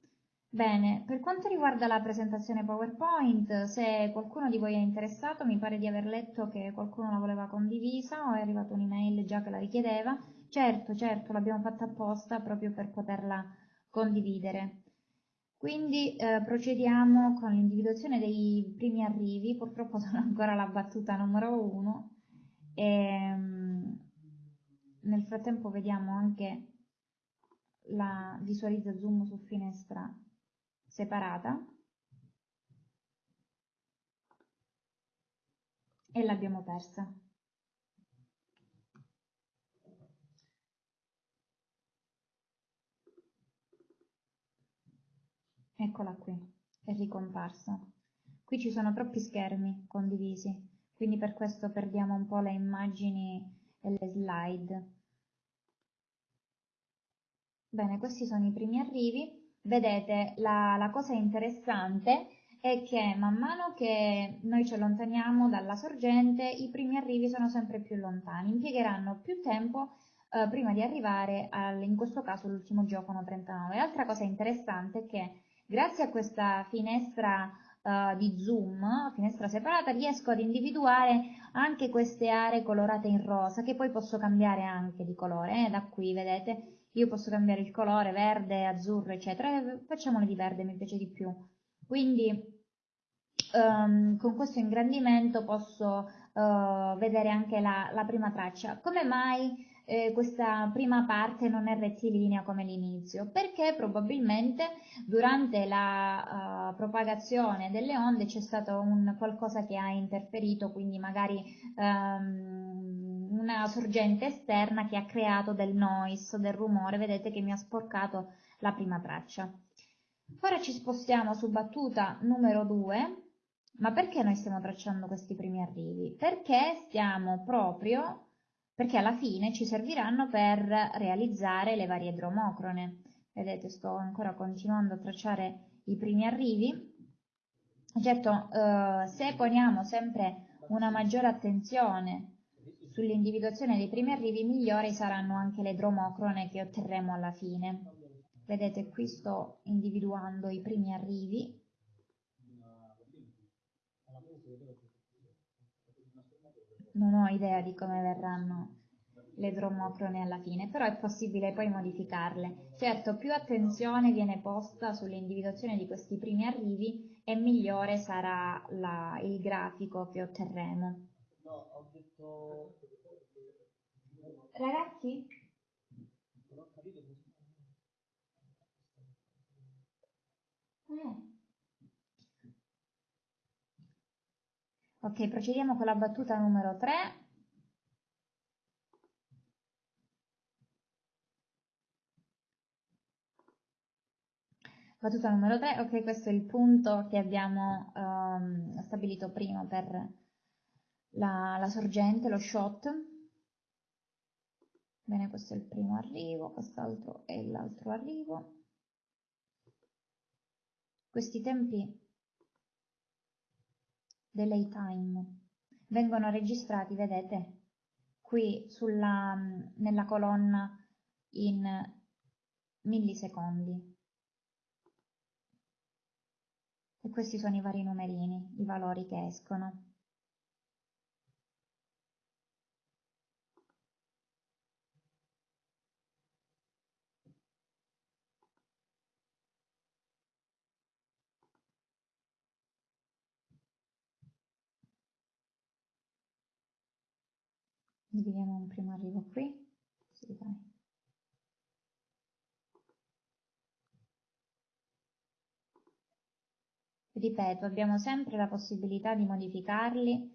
Bene, per quanto riguarda la presentazione PowerPoint, se qualcuno di voi è interessato, mi pare di aver letto che qualcuno la voleva condivisa o è arrivata un'email già che la richiedeva. Certo, certo, l'abbiamo fatta apposta proprio per poterla condividere. Quindi eh, procediamo con l'individuazione dei primi arrivi, purtroppo <laughs> sono ancora la battuta numero 1 e um, nel frattempo vediamo anche la visualizza zoom su finestra separata e l'abbiamo persa. Eccola qui, è ricomparsa. Qui ci sono troppi schermi condivisi, quindi per questo perdiamo un po' le immagini e le slide. Bene, questi sono i primi arrivi. Vedete, la, la cosa interessante è che man mano che noi ci allontaniamo dalla sorgente, i primi arrivi sono sempre più lontani, impiegheranno più tempo eh, prima di arrivare al, in questo caso all'ultimo geofono 39. Altra cosa interessante è che grazie a questa finestra uh, di zoom, finestra separata, riesco ad individuare anche queste aree colorate in rosa, che poi posso cambiare anche di colore, eh, da qui vedete io posso cambiare il colore, verde, azzurro, eccetera, facciamole di verde, mi piace di più. Quindi um, con questo ingrandimento posso uh, vedere anche la, la, prima traccia. Come mai eh, questa prima parte non è rettilinea come l'inizio? Perché probabilmente durante la uh, propagazione delle onde c'è stato un qualcosa che ha interferito, quindi magari um, una sorgente esterna che ha creato del noise, del rumore, vedete che mi ha sporcato la prima traccia. Ora ci spostiamo su battuta numero 2, ma perché noi stiamo tracciando questi primi arrivi? Perché stiamo proprio, perché alla fine ci serviranno per realizzare le varie dromocrone. Vedete, sto ancora continuando a tracciare i primi arrivi. Certo, eh, se poniamo sempre una maggiore attenzione Sull'individuazione dei primi arrivi migliori saranno anche le dromocrone che otterremo alla fine. Vedete qui sto individuando i primi arrivi. Non ho idea di come verranno le dromocrone alla fine, però è possibile poi modificarle. Certo, più attenzione viene posta sull'individuazione di questi primi arrivi e migliore sarà la, il grafico che otterremo. Ragazzi? Eh. Ok, procediamo con la battuta numero 3. Battuta numero 3, ok, questo è il punto che abbiamo um, stabilito prima per la, la sorgente, lo shot. Bene, questo è il primo arrivo, quest'altro è l'altro arrivo. Questi tempi delay time vengono registrati, vedete, qui sulla, nella colonna in millisecondi. E questi sono i vari numerini, i valori che escono. Dividiamo un primo arrivo qui. Sì, dai. ripeto abbiamo sempre la possibilità di modificarli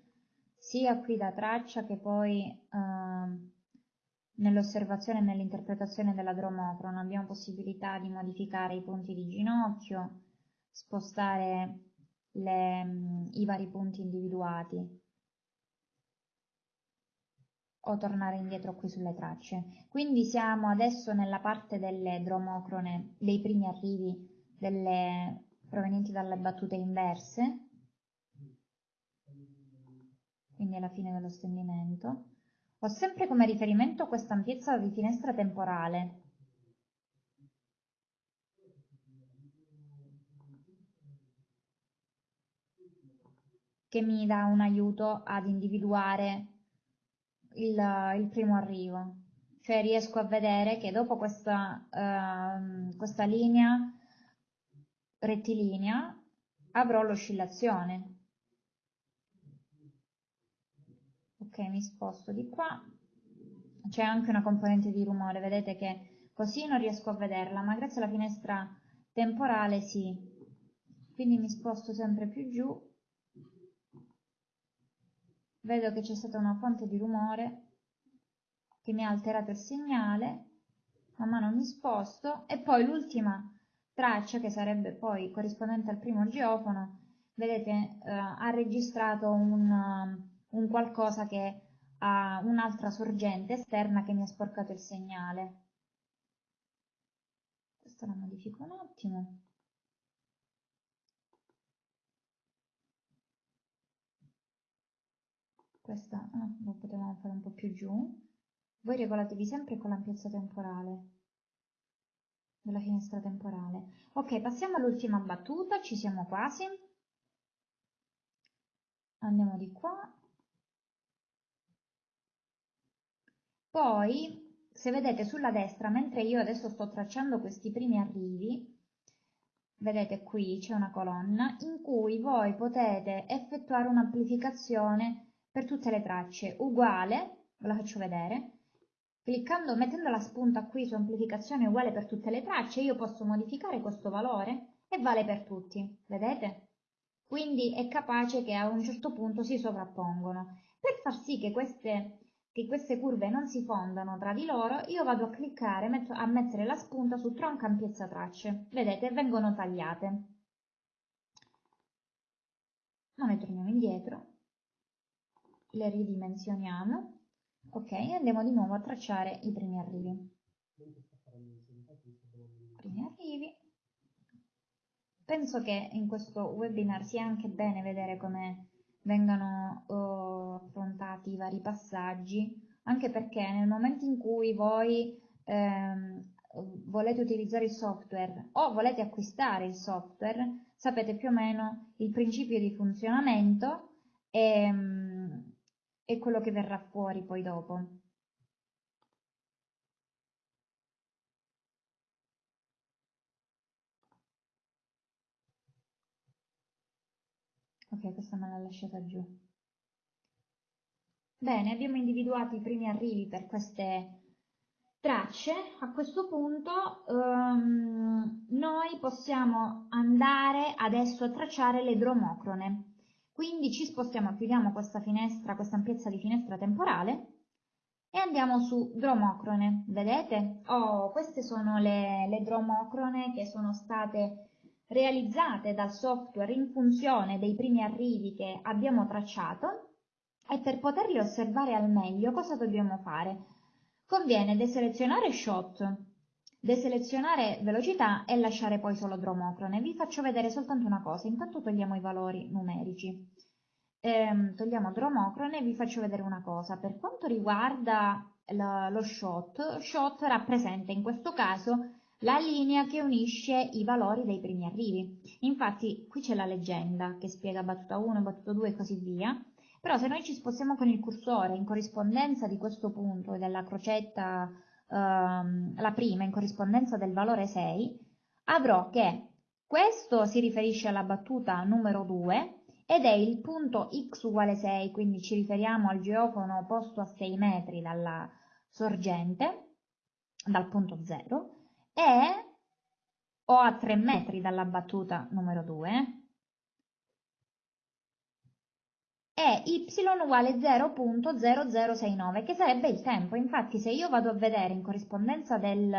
sia qui da traccia che poi eh, nell'osservazione e nell'interpretazione della dromocrona abbiamo possibilità di modificare i punti di ginocchio spostare le, i vari punti individuati o tornare indietro qui sulle tracce. Quindi siamo adesso nella parte delle dromocrone, dei primi arrivi delle, provenienti dalle battute inverse, quindi alla fine dello stendimento. Ho sempre come riferimento questa ampiezza di finestra temporale, che mi dà un aiuto ad individuare il, il primo arrivo. Cioè riesco a vedere che dopo questa, uh, questa linea rettilinea avrò l'oscillazione. Ok, mi sposto di qua. C'è anche una componente di rumore, vedete che così non riesco a vederla, ma grazie alla finestra temporale sì. Quindi mi sposto sempre più giù vedo che c'è stata una fonte di rumore che mi ha alterato il segnale, man mano mi sposto e poi l'ultima traccia che sarebbe poi corrispondente al primo geofono, vedete eh, ha registrato un, un qualcosa che ha un'altra sorgente esterna che mi ha sporcato il segnale. Questo la modifico un attimo. Questa ah, lo potevamo fare un po' più giù. Voi regolatevi sempre con l'ampiezza temporale. Della finestra temporale. Ok passiamo all'ultima battuta. Ci siamo quasi. Andiamo di qua. Poi se vedete sulla destra mentre io adesso sto tracciando questi primi arrivi vedete qui c'è una colonna in cui voi potete effettuare un'amplificazione per tutte le tracce uguale, ve la faccio vedere, cliccando, mettendo la spunta qui su amplificazione uguale per tutte le tracce, io posso modificare questo valore e vale per tutti, vedete? Quindi è capace che a un certo punto si sovrappongono. Per far sì che queste, che queste curve non si fondano tra di loro, io vado a cliccare, metto, a mettere la spunta su tronca ampiezza tracce, vedete? Vengono tagliate. Ma noi torniamo indietro le ridimensioniamo, ok, e andiamo di nuovo a tracciare i primi arrivi. Primi arrivi. Penso che in questo webinar sia anche bene vedere come vengano uh, affrontati i vari passaggi, anche perché nel momento in cui voi ehm, volete utilizzare il software o volete acquistare il software, sapete più o meno il principio di funzionamento e, um, e quello che verrà fuori poi dopo. Ok, questa me l'ha lasciata giù. Bene, abbiamo individuato i primi arrivi per queste tracce. A questo punto um, noi possiamo andare adesso a tracciare le dromocrone. Quindi ci spostiamo, chiudiamo questa finestra, questa ampiezza di finestra temporale e andiamo su dromocrone. Vedete? Oh, queste sono le, le dromocrone che sono state realizzate dal software in funzione dei primi arrivi che abbiamo tracciato e per poterle osservare al meglio cosa dobbiamo fare? Conviene deselezionare shot deselezionare velocità e lasciare poi solo dromocrone. Vi faccio vedere soltanto una cosa, intanto togliamo i valori numerici. Ehm, togliamo dromocrone e vi faccio vedere una cosa. Per quanto riguarda lo, lo shot, shot rappresenta in questo caso la linea che unisce i valori dei primi arrivi. Infatti qui c'è la leggenda che spiega battuta 1, battuta 2 e così via, però se noi ci spostiamo con il cursore in corrispondenza di questo punto e della crocetta ehm, la prima in corrispondenza del valore 6, avrò che questo si riferisce alla battuta numero 2 ed è il punto x uguale 6, quindi ci riferiamo al geofono posto a 6 metri dalla sorgente, dal punto 0, e o a 3 metri dalla battuta numero 2, e y uguale 0.0069 che sarebbe il tempo. Infatti se io vado a vedere in corrispondenza del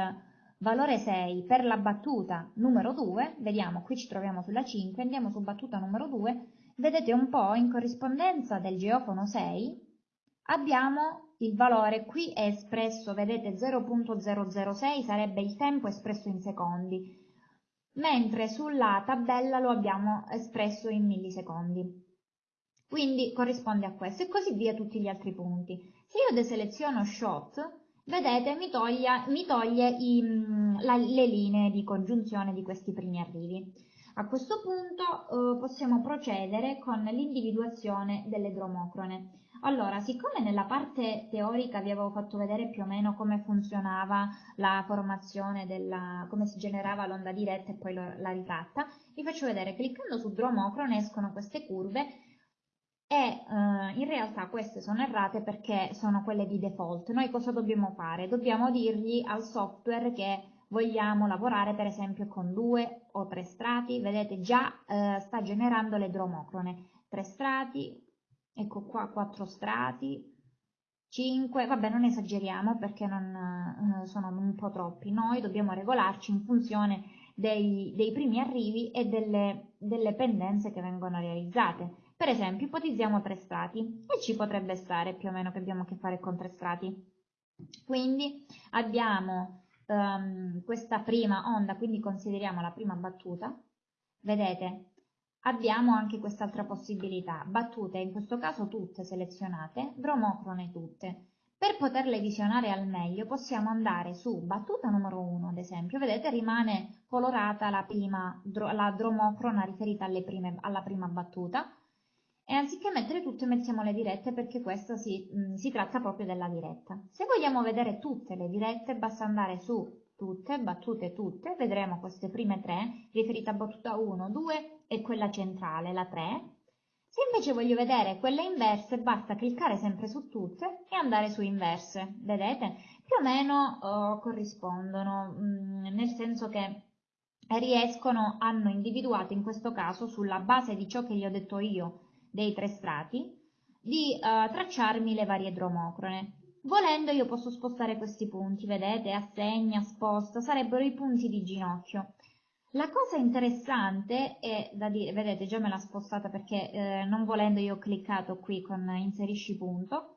valore 6 per la battuta numero 2, vediamo qui ci troviamo sulla 5, andiamo su battuta numero 2, vedete un po' in corrispondenza del geofono 6 abbiamo il valore qui è espresso, vedete 0.006 sarebbe il tempo espresso in secondi, mentre sulla tabella lo abbiamo espresso in millisecondi. Quindi corrisponde a questo e così via tutti gli altri punti. Se io deseleziono shot, vedete mi, toglia, mi toglie i, mm, la, le linee di congiunzione di questi primi arrivi. A questo punto eh, possiamo procedere con l'individuazione delle dromocrone. Allora, siccome nella parte teorica vi avevo fatto vedere più o meno come funzionava la formazione della, come si generava l'onda diretta e poi la ritratta, vi faccio vedere, cliccando su dromocrone escono queste curve e eh, in realtà queste sono errate perché sono quelle di default. Noi cosa dobbiamo fare? Dobbiamo dirgli al software che vogliamo lavorare per esempio con due o tre strati, vedete già eh, sta generando le dromocrone, tre strati, ecco qua quattro strati, 5, vabbè non esageriamo perché non, eh, sono un po' troppi, noi dobbiamo regolarci in funzione dei, dei primi arrivi e delle, delle, pendenze che vengono realizzate. Per esempio ipotizziamo tre strati e ci potrebbe stare più o meno che abbiamo a che fare con tre strati. Quindi abbiamo um, questa prima onda, quindi consideriamo la prima battuta, vedete Abbiamo anche quest'altra possibilità, battute in questo caso tutte selezionate, bromocrone tutte. Per poterle visionare al meglio possiamo andare su battuta numero 1 ad esempio, vedete rimane colorata la, prima, la dromocrona riferita prime, alla prima battuta e anziché mettere tutte mettiamo le dirette perché questa si, mh, si tratta proprio della diretta. Se vogliamo vedere tutte le dirette basta andare su tutte, battute tutte, vedremo queste prime tre, riferite a battuta 1, 2 e quella centrale, la 3. Se invece voglio vedere quelle inverse, basta cliccare sempre su tutte e andare su inverse, vedete? Più o meno oh, corrispondono, mh, mm, nel senso che riescono, hanno individuato in questo caso, sulla base di ciò che gli ho detto io, dei tre strati, di uh, tracciarmi le varie dromocrone. Volendo io posso spostare questi punti, vedete? Assegna, sposta, sarebbero i punti di ginocchio. La cosa interessante è da dire, vedete già me l'ha spostata perché eh, non volendo io ho cliccato qui con inserisci punto.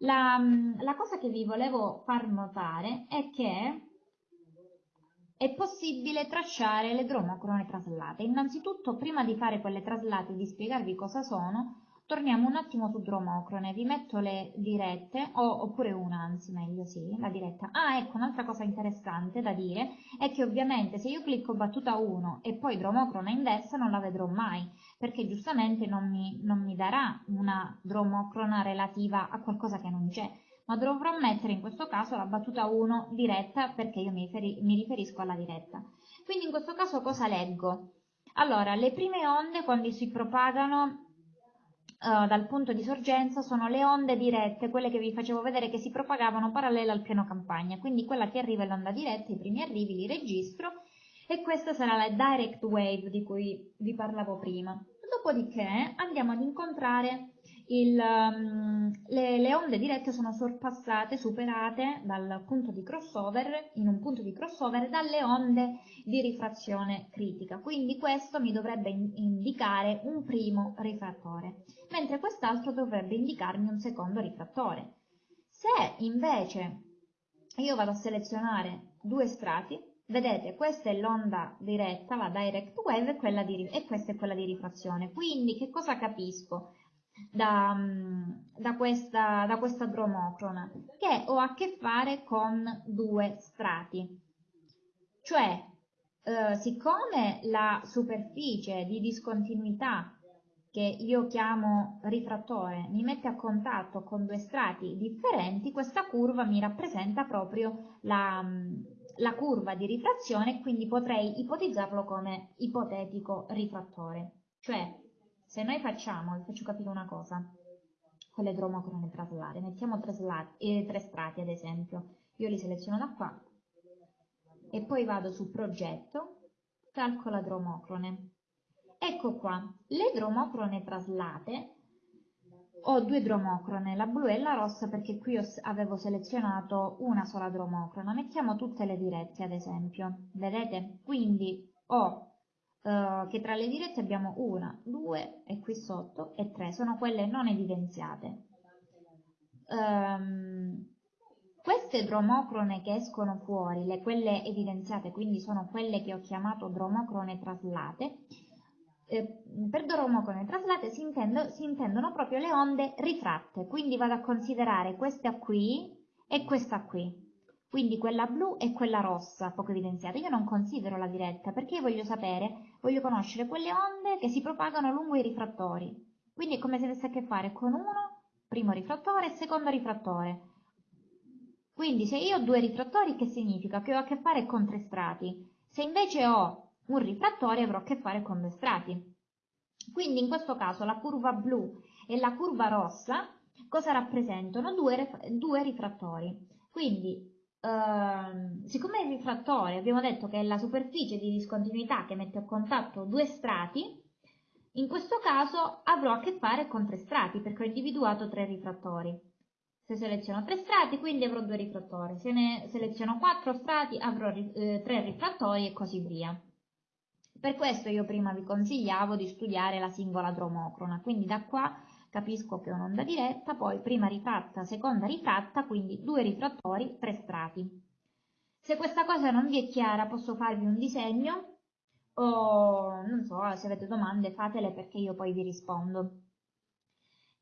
La, la cosa che vi volevo far notare è che è possibile tracciare le dromocrone traslate. Innanzitutto, prima di fare quelle traslate e di spiegarvi cosa sono, Torniamo un attimo su Dromocrone, vi metto le dirette, o, oppure una, anzi meglio sì, la diretta. Ah, ecco, un'altra cosa interessante da dire è che ovviamente se io clicco battuta 1 e poi Dromocrone inversa non la vedrò mai, perché giustamente non mi, non mi darà una dromocrona relativa a qualcosa che non c'è, ma dovrò mettere in questo caso la battuta 1 diretta perché io mi, riferi, mi riferisco alla diretta. Quindi in questo caso cosa leggo? Allora, le prime onde quando si propagano uh, dal punto di sorgenza sono le onde dirette, quelle che vi facevo vedere che si propagavano parallele al piano campagna, quindi quella che arriva è l'onda diretta, i primi arrivi li registro e questa sarà la direct wave di cui vi parlavo prima. Dopodiché andiamo ad incontrare il, um, le, le, onde dirette sono sorpassate, superate dal punto di crossover, in un punto di crossover, dalle onde di rifrazione critica. Quindi questo mi dovrebbe in, indicare un primo rifrattore, mentre quest'altro dovrebbe indicarmi un secondo rifrattore. Se invece io vado a selezionare due strati, vedete questa è l'onda diretta, la direct wave, e, di, e questa è quella di rifrazione. Quindi che cosa capisco? Da, mm, da, questa, da questa dromocrona, che ho a che fare con due strati. Cioè, eh, siccome la superficie di discontinuità che io chiamo rifrattore mi mette a contatto con due strati differenti, questa curva mi rappresenta proprio la, mm, la curva di rifrazione, quindi potrei ipotizzarlo come ipotetico rifrattore. Cioè, se noi facciamo, vi faccio capire una cosa, con le dromocrone traslate, mettiamo tre, slati, eh, tre strati ad esempio, io li seleziono da qua e poi vado su progetto, calcola dromocrone. Ecco qua, le dromocrone traslate, ho due dromocrone, la blu e la rossa perché qui avevo selezionato una sola dromocrona, mettiamo tutte le dirette ad esempio, vedete? Quindi ho eh, che tra le dirette abbiamo una, due e qui sotto e tre, sono quelle non evidenziate. ehm, queste dromocrone che escono fuori, le, quelle evidenziate, quindi sono quelle che ho chiamato dromocrone traslate, eh, per dromocrone traslate si, intendo, si intendono proprio le onde rifratte, quindi vado a considerare questa qui e questa qui quindi quella blu e quella rossa, poco evidenziata. Io non considero la diretta perché voglio sapere, voglio conoscere quelle onde che si propagano lungo i rifrattori. Quindi è come se avesse a che fare con uno, primo rifrattore e secondo rifrattore. Quindi se io ho due rifrattori, che significa? Che ho a che fare con tre strati. Se invece ho un rifrattore, avrò a che fare con due strati. Quindi in questo caso la curva blu e la curva rossa cosa rappresentano? Due, due rifrattori. Quindi Uh, siccome il rifrattore abbiamo detto che è la superficie di discontinuità che mette a contatto due strati, in questo caso avrò a che fare con tre strati perché ho individuato tre rifrattori. Se seleziono tre strati, quindi avrò due rifrattori. Se ne seleziono quattro strati, avrò eh, tre rifrattori e così via. Per questo io prima vi consigliavo di studiare la singola dromocrona, quindi da qua capisco che è un'onda diretta, poi prima rifratta, seconda rifratta, quindi due rifrattori, tre strati. Se questa cosa non vi è chiara posso farvi un disegno o non so, se avete domande fatele perché io poi vi rispondo.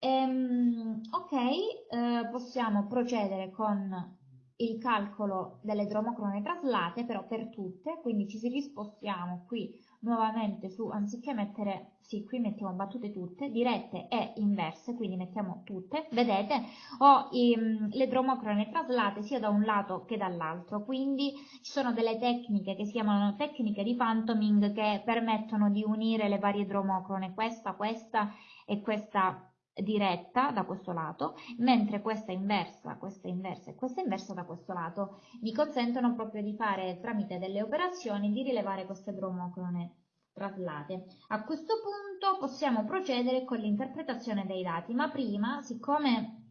Ehm, ok, eh, possiamo procedere con il calcolo delle dromocrone traslate, però per tutte, quindi ci si rispostiamo qui nuovamente su, anziché mettere, sì, qui mettiamo battute tutte, dirette e inverse, quindi mettiamo tutte, vedete, ho i, mm, le dromocrone traslate sia da un lato che dall'altro, quindi ci sono delle tecniche che si chiamano tecniche di phantoming che permettono di unire le varie dromocrone, questa, questa e questa diretta da questo lato, mentre questa inversa, questa inversa e questa inversa da questo lato mi consentono proprio di fare tramite delle operazioni di rilevare queste dromocrone traslate. A questo punto possiamo procedere con l'interpretazione dei dati, ma prima, siccome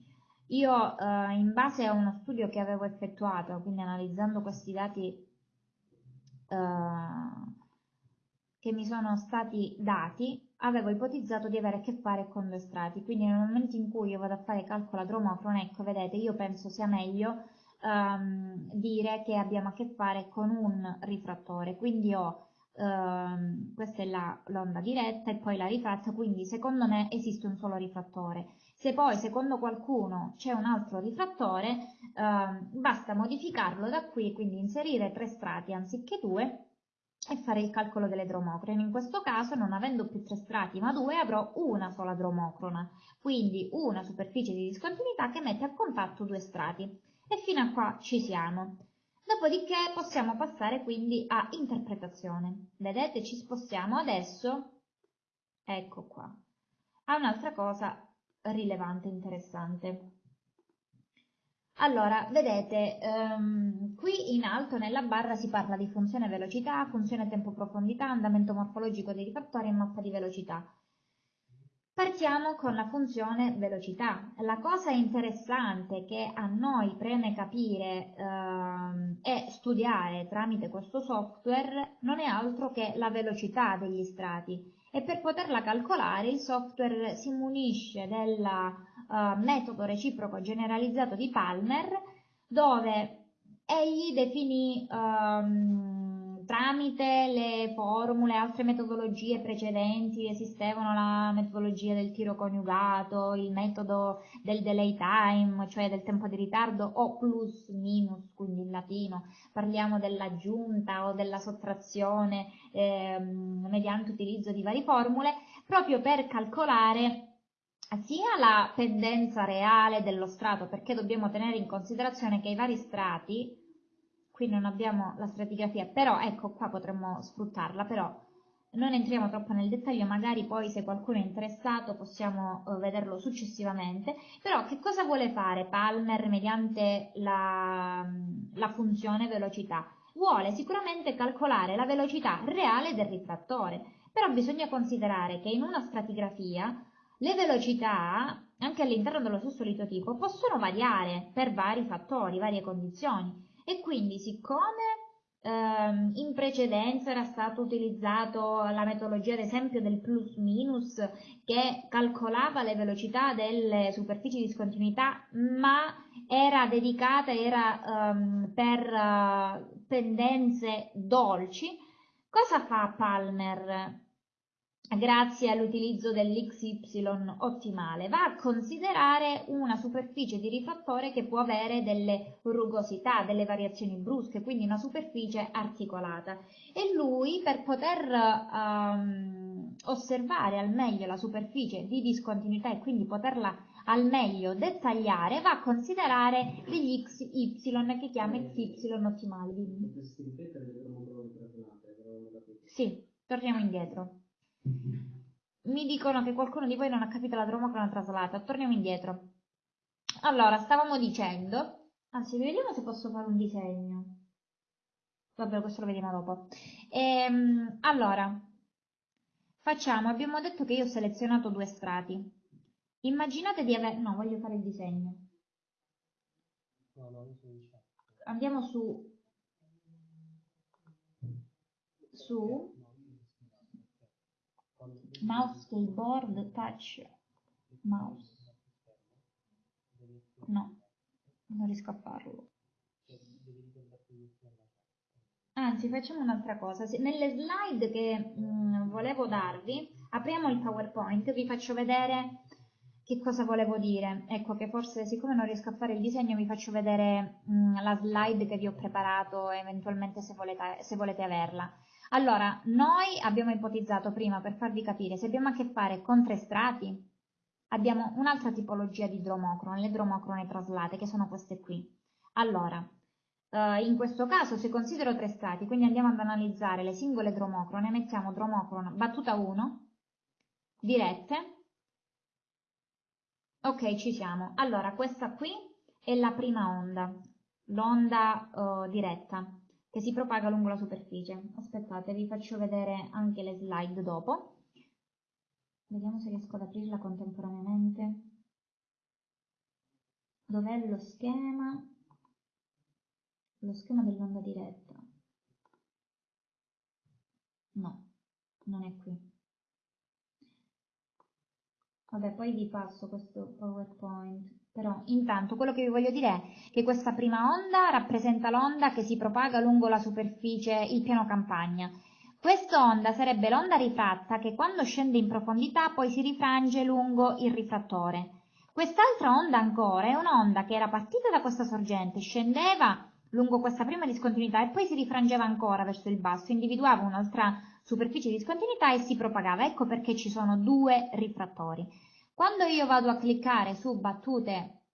io eh, in base a uno studio che avevo effettuato, quindi analizzando questi dati eh, che mi sono stati dati, avevo ipotizzato di avere a che fare con due strati, quindi nel momento in cui io vado a fare calcolo adromocrone, ecco, vedete, io penso sia meglio um, dire che abbiamo a che fare con un rifrattore, quindi ho um, questa è l'onda diretta e poi la rifratta, quindi secondo me esiste un solo rifrattore. Se poi secondo qualcuno c'è un altro rifrattore, um, basta modificarlo da qui, quindi inserire tre strati anziché due e fare il calcolo delle dromocrone. In questo caso, non avendo più tre strati ma due, avrò una sola dromocrona, quindi una superficie di discontinuità che mette a contatto due strati. E fino a qua ci siamo. Dopodiché possiamo passare quindi a interpretazione. Vedete, ci spostiamo adesso, ecco qua, a un'altra cosa rilevante, interessante. Allora, vedete, um, qui in alto nella barra si parla di funzione velocità, funzione tempo-profondità, andamento morfologico dei rifattori e mappa di velocità. Partiamo con la funzione velocità. La cosa interessante che a noi preme capire ehm, e studiare tramite questo software non è altro che la velocità degli strati e per poterla calcolare il software si munisce del uh, metodo reciproco generalizzato di Palmer dove egli definì um, tramite le formule, altre metodologie precedenti, esistevano la metodologia del tiro coniugato, il metodo del delay time, cioè del tempo di ritardo, o plus minus, quindi in latino, parliamo dell'aggiunta o della sottrazione ehm, mediante utilizzo di varie formule, proprio per calcolare sia la pendenza reale dello strato, perché dobbiamo tenere in considerazione che i vari strati qui non abbiamo la stratigrafia, però ecco qua potremmo sfruttarla, però non entriamo troppo nel dettaglio, magari poi se qualcuno è interessato possiamo uh, vederlo successivamente, però che cosa vuole fare Palmer mediante la, la funzione velocità? Vuole sicuramente calcolare la velocità reale del rifrattore, però bisogna considerare che in una stratigrafia le velocità, anche all'interno dello stesso litotipo, possono variare per vari fattori, varie condizioni e quindi siccome ehm, in precedenza era stato utilizzato la metodologia ad esempio del plus minus che calcolava le velocità delle superfici di discontinuità ma era dedicata, era um, per uh, pendenze dolci. Cosa fa Palmer? Grazie all'utilizzo dell'XY ottimale, va a considerare una superficie di rifrattore che può avere delle rugosità, delle variazioni brusche, quindi una superficie articolata. E lui, per poter um, osservare al meglio la superficie di discontinuità e quindi poterla al meglio dettagliare, va a considerare degli XY che chiama XY ottimali. Sì, torniamo indietro. Mi dicono che qualcuno di voi non ha capito la dromocrona traslata. Torniamo indietro. Allora, stavamo dicendo... Anzi, vediamo se posso fare un disegno. Vabbè, questo lo vediamo dopo. Ehm, allora, facciamo... Abbiamo detto che io ho selezionato due strati. Immaginate di avere... No, voglio fare il disegno. Andiamo su... Su mouse keyboard touch mouse. No non riesco a farlo. Anzi facciamo un'altra cosa. Nelle slide che mh, mm, volevo darvi apriamo il powerpoint vi faccio vedere che cosa volevo dire. Ecco che forse siccome non riesco a fare il disegno vi faccio vedere mh, mm, la slide che vi ho preparato eventualmente se volete, se volete averla allora, noi abbiamo ipotizzato prima, per farvi capire, se abbiamo a che fare con tre strati, abbiamo un'altra tipologia di dromocrone, le dromocrone traslate, che sono queste qui. Allora, eh, in questo caso, se considero tre strati, quindi andiamo ad analizzare le singole dromocrone, mettiamo dromocrone battuta 1, dirette, ok, ci siamo. Allora, questa qui è la prima onda, l'onda uh, diretta che si propaga lungo la superficie. Aspettate, vi faccio vedere anche le slide dopo. Vediamo se riesco ad aprirla contemporaneamente. Dov'è lo schema? Lo schema dell'onda diretta. No, non è qui. Vabbè, poi vi passo questo PowerPoint. Però intanto quello che vi voglio dire è che questa prima onda rappresenta l'onda che si propaga lungo la superficie, il piano campagna. Questa onda sarebbe l'onda rifratta che quando scende in profondità poi si rifrange lungo il rifrattore. Quest'altra onda ancora è un'onda che era partita da questa sorgente, scendeva lungo questa prima discontinuità e poi si rifrangeva ancora verso il basso, individuava un'altra superficie di discontinuità e si propagava. Ecco perché ci sono due rifrattori. Quando io vado a cliccare su battute,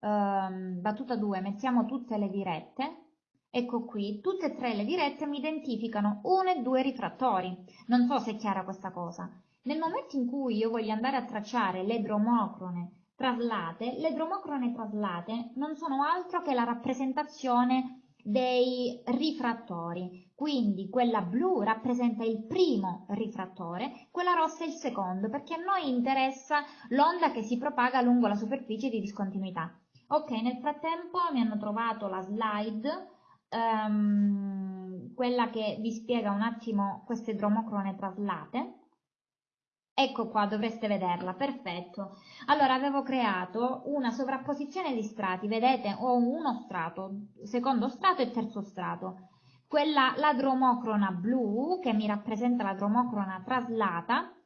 ehm, battuta 2, mettiamo tutte le dirette, ecco qui, tutte e tre le dirette mi identificano uno e due rifrattori. Non so se è chiara questa cosa. Nel momento in cui io voglio andare a tracciare le dromocrone traslate, le dromocrone traslate non sono altro che la rappresentazione dei rifrattori. Quindi quella blu rappresenta il primo rifrattore, quella rossa il secondo, perché a noi interessa l'onda che si propaga lungo la superficie di discontinuità. Ok, nel frattempo mi hanno trovato la slide, um, quella che vi spiega un attimo queste dromocrone traslate. Ecco qua, dovreste vederla, perfetto. Allora, avevo creato una sovrapposizione di strati, vedete? Ho uno strato, secondo strato e terzo strato. Quella, la dromocrona blu, che mi rappresenta la dromocrona traslata,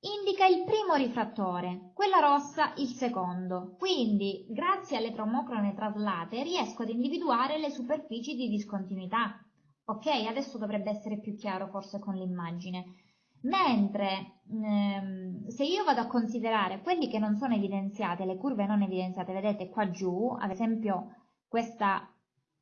indica il primo rifrattore, quella rossa il secondo. Quindi, grazie alle dromocrone traslate, riesco ad individuare le superfici di discontinuità. Ok, adesso dovrebbe essere più chiaro forse con l'immagine mentre ehm, se io vado a considerare quelli che non sono evidenziati, le curve non evidenziate, vedete qua giù, ad esempio questa,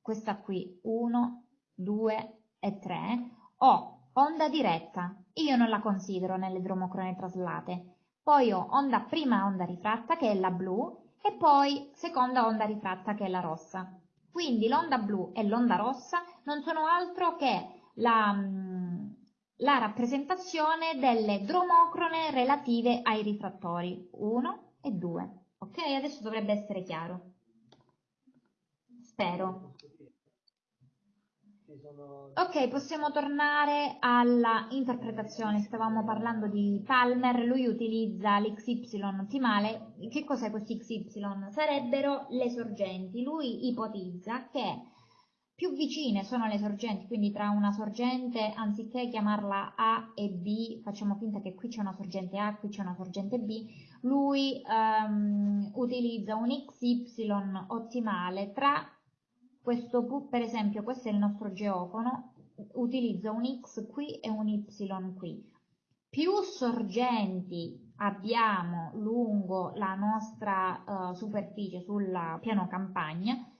questa qui, 1, 2 e 3, ho onda diretta, io non la considero nelle dromocrone traslate, poi ho onda prima onda rifratta che è la blu e poi seconda onda rifratta che è la rossa. Quindi l'onda blu e l'onda rossa non sono altro che la, la rappresentazione delle dromocrone relative ai rifrattori 1 e 2. Ok, adesso dovrebbe essere chiaro. Spero. Ok, possiamo tornare alla interpretazione. Stavamo parlando di Palmer, lui utilizza l'XY ottimale. Che cos'è questo XY? Sarebbero le sorgenti. Lui ipotizza che più vicine sono le sorgenti, quindi tra una sorgente, anziché chiamarla A e B, facciamo finta che qui c'è una sorgente A, qui c'è una sorgente B, lui um, utilizza un XY ottimale tra questo, per esempio, questo è il nostro geofono, utilizza un X qui e un Y qui. Più sorgenti abbiamo lungo la nostra uh, superficie sul piano campagna,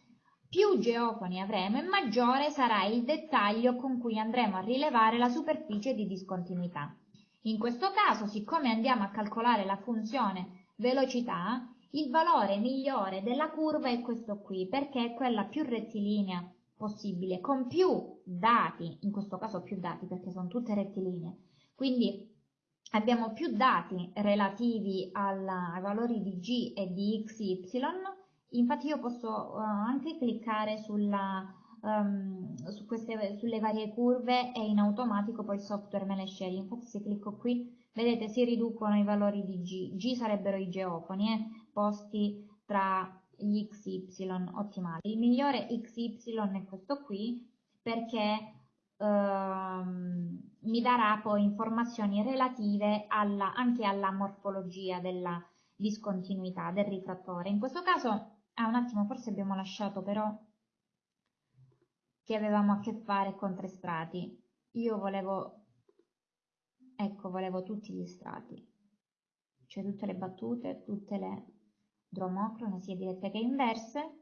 più geofoni avremo e maggiore sarà il dettaglio con cui andremo a rilevare la superficie di discontinuità. In questo caso, siccome andiamo a calcolare la funzione velocità, il valore migliore della curva è questo qui, perché è quella più rettilinea possibile, con più dati, in questo caso più dati perché sono tutte rettilinee, quindi abbiamo più dati relativi alla, ai valori di g e di x, y, infatti io posso uh, anche cliccare sulla, um, su queste, sulle varie curve e in automatico poi il software me le sceglie, infatti se clicco qui vedete si riducono i valori di g, g sarebbero i geofoni eh, posti tra gli xy ottimali. Il migliore xy è questo qui perché ehm, mi darà poi informazioni relative alla, anche alla morfologia della discontinuità del rifrattore. In questo caso Ah, un attimo, forse abbiamo lasciato però che avevamo a che fare con tre strati. Io volevo, ecco, volevo tutti gli strati, cioè tutte le battute, tutte le dromocrone, sia dirette che inverse.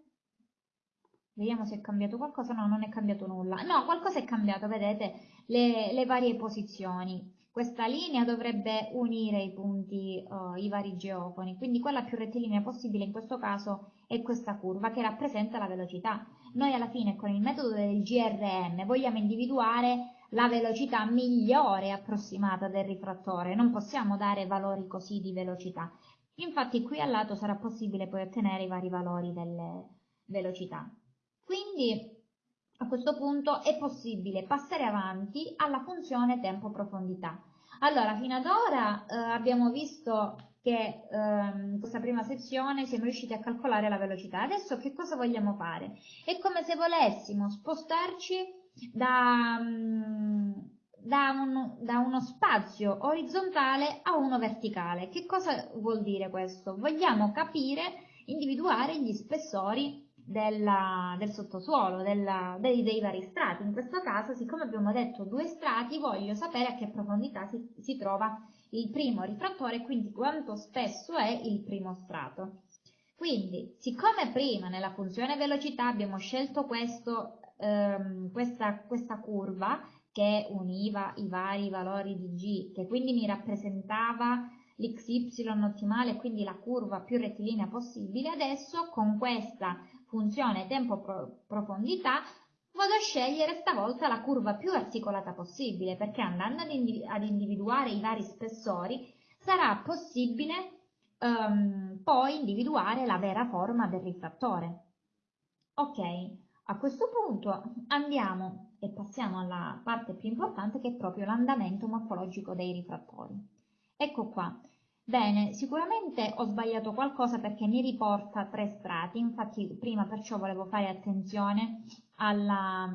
Vediamo se è cambiato qualcosa. No, non è cambiato nulla. No, qualcosa è cambiato, vedete, le, le varie posizioni. Questa linea dovrebbe unire i punti, uh, i vari geofoni, quindi quella più rettilinea possibile in questo caso è questa curva che rappresenta la velocità. Noi alla fine con il metodo del GRM vogliamo individuare la velocità migliore approssimata del rifrattore, non possiamo dare valori così di velocità. Infatti qui al lato sarà possibile poi ottenere i vari valori delle velocità. Quindi a questo punto è possibile passare avanti alla funzione tempo-profondità. Allora, fino ad ora eh, abbiamo visto che in eh, questa prima sezione siamo riusciti a calcolare la velocità. Adesso che cosa vogliamo fare? È come se volessimo spostarci da, mm, da, un, da uno spazio orizzontale a uno verticale. Che cosa vuol dire questo? Vogliamo capire, individuare gli spessori della, del sottosuolo, della, dei, dei, vari strati. In questo caso, siccome abbiamo detto due strati, voglio sapere a che profondità si, si trova il primo rifrattore quindi quanto spesso è il primo strato. Quindi, siccome prima nella funzione velocità abbiamo scelto questo, ehm, questa, questa curva che univa i vari valori di g, che quindi mi rappresentava l'xy ottimale, quindi la curva più rettilinea possibile, adesso con questa funzione tempo-profondità, vado a scegliere stavolta la curva più articolata possibile, perché andando ad, individu ad individuare i vari spessori sarà possibile um, poi individuare la vera forma del rifrattore. Ok, a questo punto andiamo e passiamo alla parte più importante che è proprio l'andamento morfologico dei rifrattori. Ecco qua, Bene, sicuramente ho sbagliato qualcosa perché mi riporta tre strati, infatti prima perciò volevo fare attenzione alla...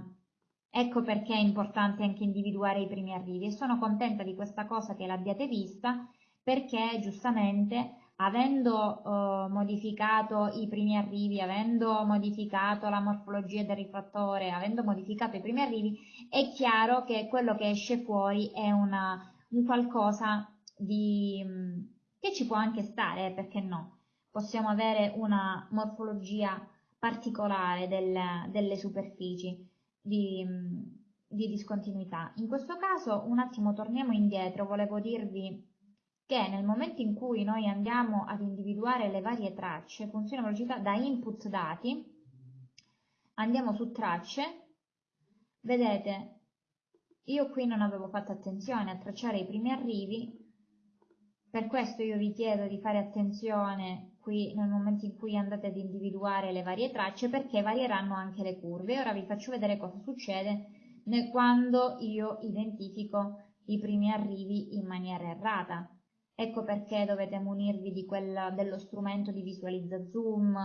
Ecco perché è importante anche individuare i primi arrivi. E sono contenta di questa cosa che l'abbiate vista perché giustamente avendo eh, modificato i primi arrivi, avendo modificato la morfologia del rifrattore, avendo modificato i primi arrivi, è chiaro che quello che esce fuori è una, un qualcosa di che ci può anche stare, eh, perché no? Possiamo avere una morfologia particolare del, delle superfici di, di discontinuità. In questo caso, un attimo torniamo indietro, volevo dirvi che nel momento in cui noi andiamo ad individuare le varie tracce, funzione velocità da input dati, andiamo su tracce, vedete, io qui non avevo fatto attenzione a tracciare i primi arrivi, per questo io vi chiedo di fare attenzione qui nel momento in cui andate ad individuare le varie tracce perché varieranno anche le curve. Ora vi faccio vedere cosa succede quando io identifico i primi arrivi in maniera errata. Ecco perché dovete munirvi di quel, dello strumento di visualizza zoom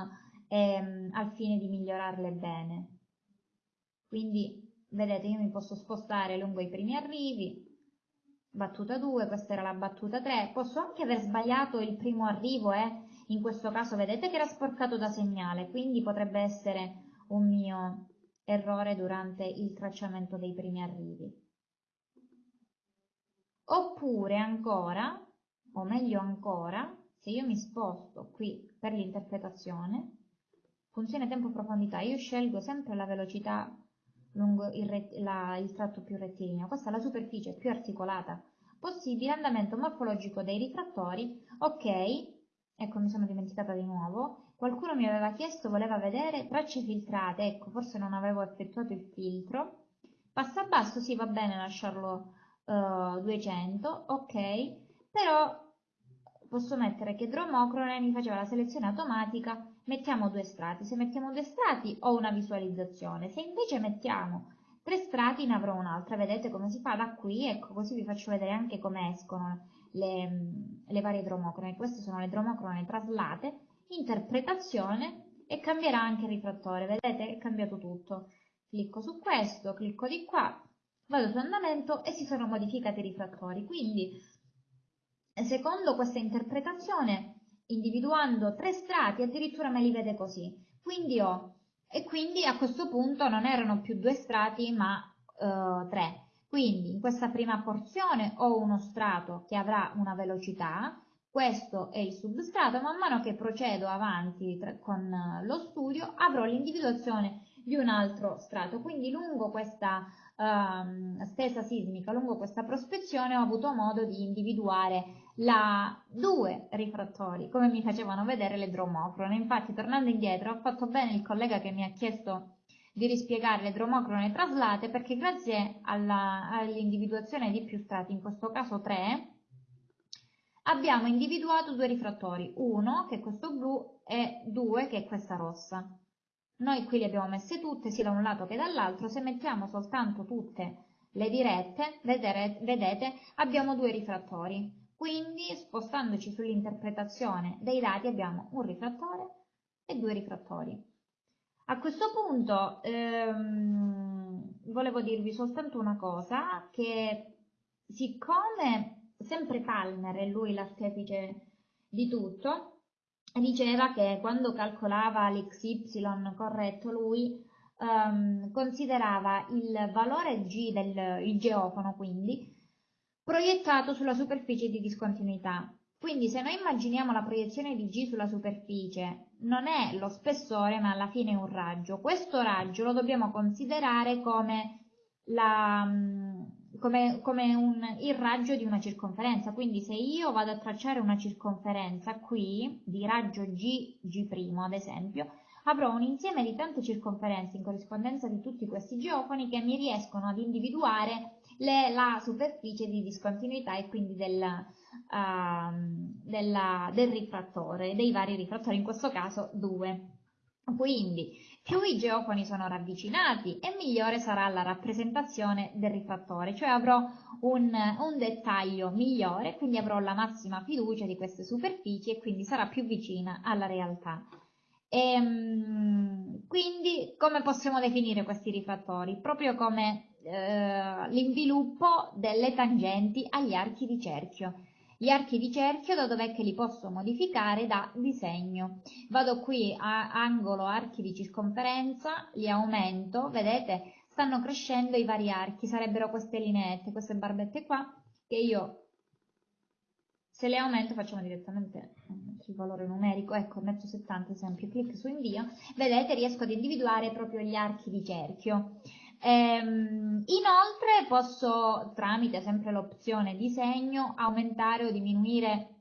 ehm, al fine di migliorarle bene. Quindi, vedete, io mi posso spostare lungo i primi arrivi, battuta 2, questa era la battuta 3, posso anche aver sbagliato il primo arrivo, eh? in questo caso vedete che era sporcato da segnale, quindi potrebbe essere un mio errore durante il tracciamento dei primi arrivi. Oppure ancora, o meglio ancora, se io mi sposto qui per l'interpretazione, funzione tempo-profondità, io scelgo sempre la velocità lungo il, la, il tratto più rettilineo, questa è la superficie più articolata possibile, andamento morfologico dei rifrattori, ok, ecco mi sono dimenticata di nuovo, qualcuno mi aveva chiesto, voleva vedere tracce filtrate, ecco forse non avevo effettuato il filtro, passa basso, sì va bene lasciarlo uh, eh, 200, ok, però posso mettere che Dromocrone mi faceva la selezione automatica, mettiamo due strati, se mettiamo due strati ho una visualizzazione, se invece mettiamo tre strati ne avrò un'altra, vedete come si fa da qui, ecco così vi faccio vedere anche come escono le, le varie dromocrone, queste sono le dromocrone traslate, interpretazione e cambierà anche il rifrattore, vedete? È cambiato tutto, clicco su questo, clicco di qua, vado su andamento e si sono modificati i rifrattori, quindi secondo questa interpretazione, individuando tre strati, addirittura me li vede così. Quindi ho, e quindi a questo punto non erano più due strati, ma eh, tre. Quindi in questa prima porzione ho uno strato che avrà una velocità, questo è il substrato, man mano che procedo avanti con lo studio avrò l'individuazione di un altro strato. Quindi lungo questa uh, stesa sismica, lungo questa prospezione ho avuto modo di individuare la, due rifrattori, come mi facevano vedere le dromocrone. Infatti, tornando indietro, ho fatto bene il collega che mi ha chiesto di rispiegare le dromocrone traslate perché grazie all'individuazione all di più strati, in questo caso tre, abbiamo individuato due rifrattori, uno che è questo blu e due che è questa rossa. Noi qui le abbiamo messe tutte, sia da un lato che dall'altro, se mettiamo soltanto tutte le dirette, vedete, abbiamo due rifrattori. Quindi spostandoci sull'interpretazione dei dati abbiamo un rifrattore e due rifrattori. A questo punto ehm, volevo dirvi soltanto una cosa, che siccome sempre Palmer è lui l'artefice di tutto, diceva che quando calcolava l'XY corretto lui ehm, considerava il valore G del geofono quindi proiettato sulla superficie di discontinuità. Quindi se noi immaginiamo la proiezione di G sulla superficie, non è lo spessore ma alla fine è un raggio. Questo raggio lo dobbiamo considerare come, la, mm, come, come un, il raggio di una circonferenza. Quindi se io vado a tracciare una circonferenza qui, di raggio G, G' ad esempio, avrò un insieme di tante circonferenze in corrispondenza di tutti questi geofoni che mi riescono ad individuare le, la superficie di discontinuità e quindi del, uh, della, del rifrattore, dei vari rifrattori, in questo caso due. Quindi più i geofoni sono ravvicinati e migliore sarà la rappresentazione del rifrattore, cioè avrò un, un dettaglio migliore, quindi avrò la massima fiducia di queste superfici e quindi sarà più vicina alla realtà. E, ehm, quindi come possiamo definire questi rifrattori? Proprio come eh, l'inviluppo delle tangenti agli archi di cerchio. Gli archi di cerchio da dov'è che li posso modificare? Da disegno. Vado qui a angolo archi di circonferenza, li aumento, vedete, stanno crescendo i vari archi, sarebbero queste lineette, queste barbette qua, che io se le aumento facciamo direttamente mm, sul valore numerico, ecco, metto 70 esempio, clic su invio, vedete riesco ad individuare proprio gli archi di cerchio. Ehm, inoltre posso, tramite sempre l'opzione disegno, aumentare o diminuire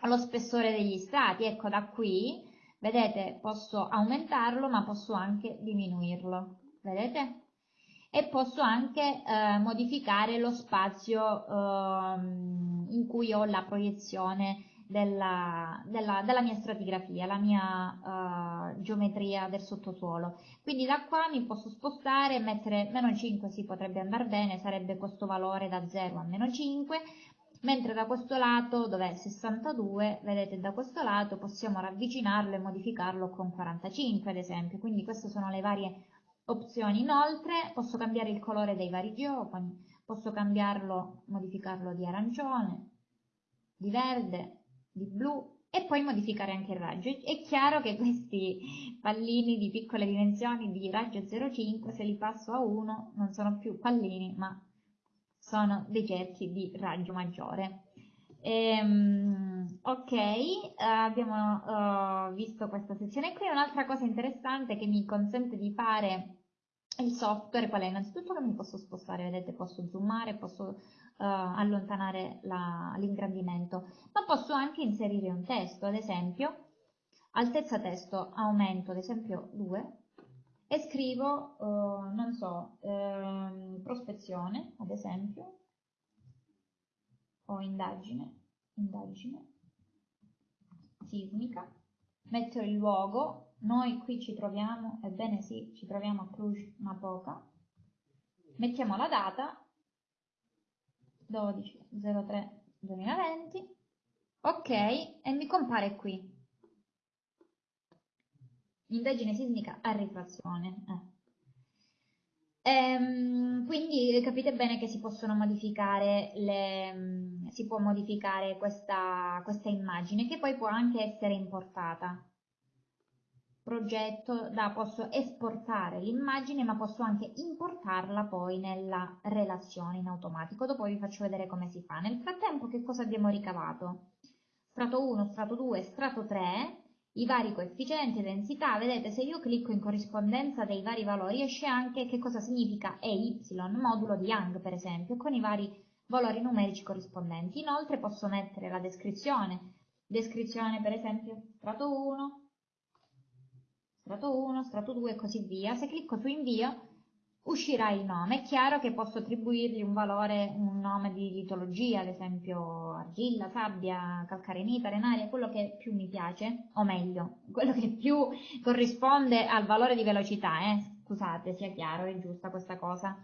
lo spessore degli strati. Ecco, da qui, vedete, posso aumentarlo, ma posso anche diminuirlo. Vedete? E posso anche eh, modificare lo spazio eh, in cui ho la proiezione della, della, della mia stratigrafia, la mia uh, geometria del sottosuolo. Quindi da qua mi posso spostare e mettere meno 5, sì potrebbe andare bene, sarebbe questo valore da 0 a meno 5, mentre da questo lato, dove è 62, vedete da questo lato possiamo ravvicinarlo e modificarlo con 45 ad esempio, quindi queste sono le varie opzioni. Inoltre posso cambiare il colore dei vari geofoni, posso cambiarlo, modificarlo di arancione, di verde, di blu e poi modificare anche il raggio. È chiaro che questi pallini di piccole dimensioni di raggio 0,5 se li passo a 1 non sono più pallini ma sono dei cerchi di raggio maggiore. Ehm, ok, abbiamo uh, visto questa sezione qui. Un'altra cosa interessante che mi consente di fare il software qual è? Innanzitutto che mi posso spostare, vedete, posso zoomare, posso uh, allontanare l'ingrandimento, ma posso anche inserire un testo, ad esempio, altezza testo aumento, ad esempio 2, e scrivo, uh, non so, ehm, prospezione, ad esempio, o indagine, indagine sismica, metto il luogo, noi qui ci troviamo, ebbene sì, ci troviamo a Cluj-Napoca, mettiamo la data 12.03.2020, ok, e mi compare qui. Indagine sismica a rifrazione. Eh. Ehm, quindi capite bene che si possono modificare le, si può modificare questa, questa immagine che poi può anche essere importata. Progetto da posso esportare l'immagine ma posso anche importarla poi nella relazione in automatico. Dopo vi faccio vedere come si fa. Nel frattempo che cosa abbiamo ricavato? Strato 1 strato 2 strato 3 i vari coefficienti e densità vedete se io clicco in corrispondenza dei vari valori esce anche che cosa significa EY modulo di Young per esempio con i vari valori numerici corrispondenti inoltre posso mettere la descrizione descrizione per esempio strato 1 strato 1, strato 2 e così via. Se clicco su invio uscirà il nome. È chiaro che posso attribuirgli un valore, un nome di litologia, ad esempio argilla, sabbia, calcarenita, renaria, quello che più mi piace, o meglio, quello che più corrisponde al valore di velocità, eh? scusate, sia chiaro, è giusta questa cosa.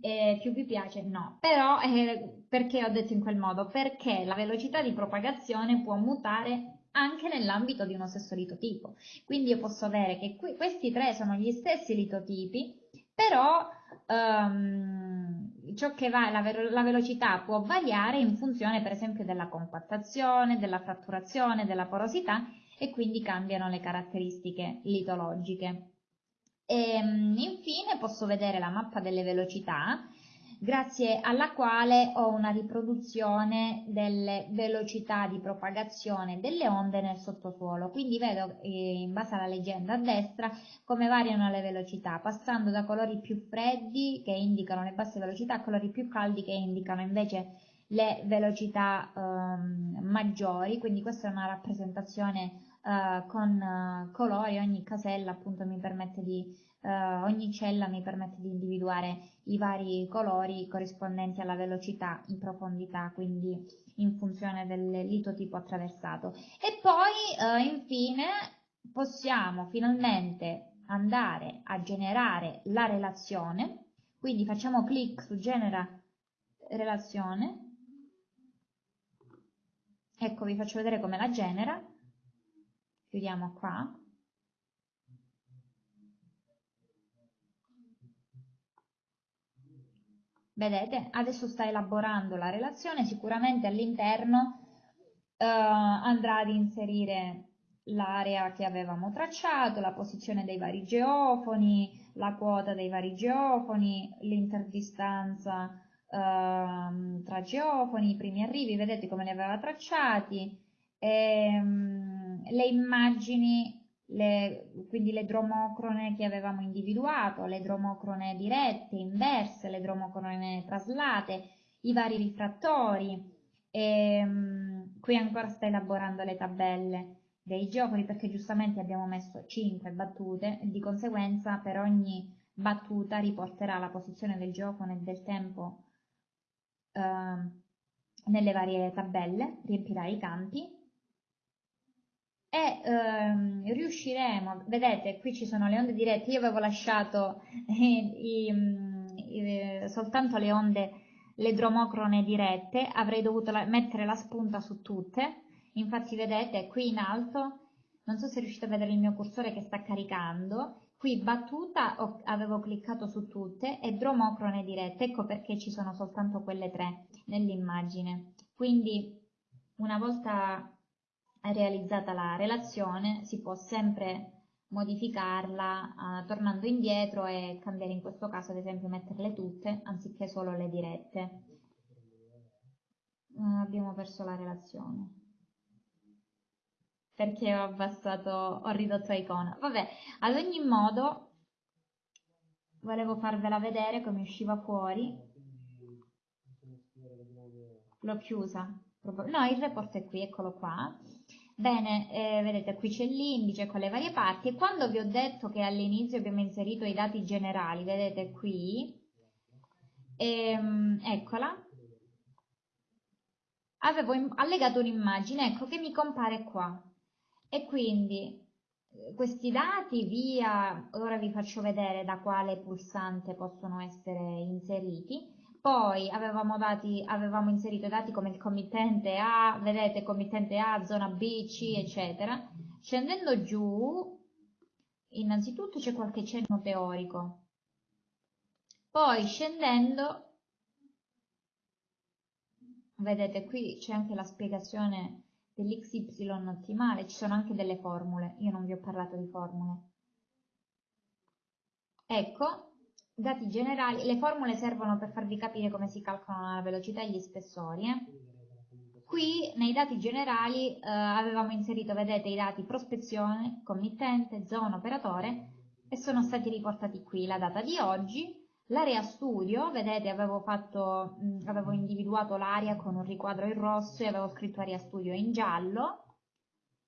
Eh, più vi piace? No. Però eh, perché ho detto in quel modo? Perché la velocità di propagazione può mutare anche nell'ambito di uno stesso litotipo. Quindi io posso avere che qui, questi tre sono gli stessi litotipi, però um, ciò che va, la, la, velocità può variare in funzione per esempio della compattazione, della fratturazione, della porosità e quindi cambiano le caratteristiche litologiche. E, ehm, infine posso vedere la mappa delle velocità grazie alla quale ho una riproduzione delle velocità di propagazione delle onde nel sottosuolo. Quindi vedo eh, in base alla leggenda a destra come variano le velocità, passando da colori più freddi che indicano le basse velocità a colori più caldi che indicano invece le velocità eh, maggiori, quindi questa è una rappresentazione eh, con eh, colori, ogni casella appunto mi permette di Uh, ogni cella mi permette di individuare i vari colori corrispondenti alla velocità in profondità, quindi in funzione del litotipo attraversato. E poi uh, infine possiamo finalmente andare a generare la relazione, quindi facciamo clic su genera relazione, ecco vi faccio vedere come la genera, chiudiamo qua, Vedete, adesso sta elaborando la relazione, sicuramente all'interno eh, andrà ad inserire l'area che avevamo tracciato, la posizione dei vari geofoni, la quota dei vari geofoni, l'interdistanza eh, tra geofoni, i primi arrivi, vedete come li aveva tracciati, ehm, le immagini le, quindi le dromocrone che avevamo individuato, le dromocrone dirette, inverse, le dromocrone traslate, i vari rifrattori. E, um, qui ancora sta elaborando le tabelle dei geofoni perché giustamente abbiamo messo 5 battute di conseguenza per ogni battuta riporterà la posizione del geofone e del tempo uh, nelle varie tabelle, riempirà i campi e ehm, riusciremo, vedete qui ci sono le onde dirette, io avevo lasciato eh, i, i, soltanto le onde, le dromocrone dirette, avrei dovuto la, mettere la spunta su tutte, infatti vedete qui in alto, non so se riuscite a vedere il mio cursore che sta caricando, qui battuta ho, avevo cliccato su tutte e dromocrone dirette, ecco perché ci sono soltanto quelle tre nell'immagine. Quindi una volta realizzata la relazione si può sempre modificarla uh, tornando indietro e cambiare in questo caso ad esempio metterle tutte anziché solo le dirette. Uh, abbiamo perso la relazione perché ho abbassato, ho ridotto icona. Vabbè, ad ogni modo volevo farvela vedere come usciva fuori. L'ho chiusa. No, il report è qui, eccolo qua. Bene, eh, vedete qui c'è l'indice con le varie parti. E quando vi ho detto che all'inizio abbiamo inserito i dati generali, vedete qui, ehm, eccola, avevo allegato un'immagine, ecco che mi compare qua. E quindi eh, questi dati via, ora vi faccio vedere da quale pulsante possono essere inseriti, poi avevamo, dati, avevamo inserito dati come il committente A, vedete committente A, zona B, C, eccetera. Scendendo giù, innanzitutto c'è qualche cenno teorico. Poi scendendo, vedete qui c'è anche la spiegazione dell'xy ottimale, ci sono anche delle formule, io non vi ho parlato di formule. Ecco, dati generali, le formule servono per farvi capire come si calcolano la velocità e gli spessori. Eh? Qui nei dati generali eh, avevamo inserito, vedete, i dati prospezione, committente, zona, operatore e sono stati riportati qui la data di oggi, l'area studio, vedete avevo, fatto, mh, avevo individuato l'area con un riquadro in rosso e avevo scritto area studio in giallo,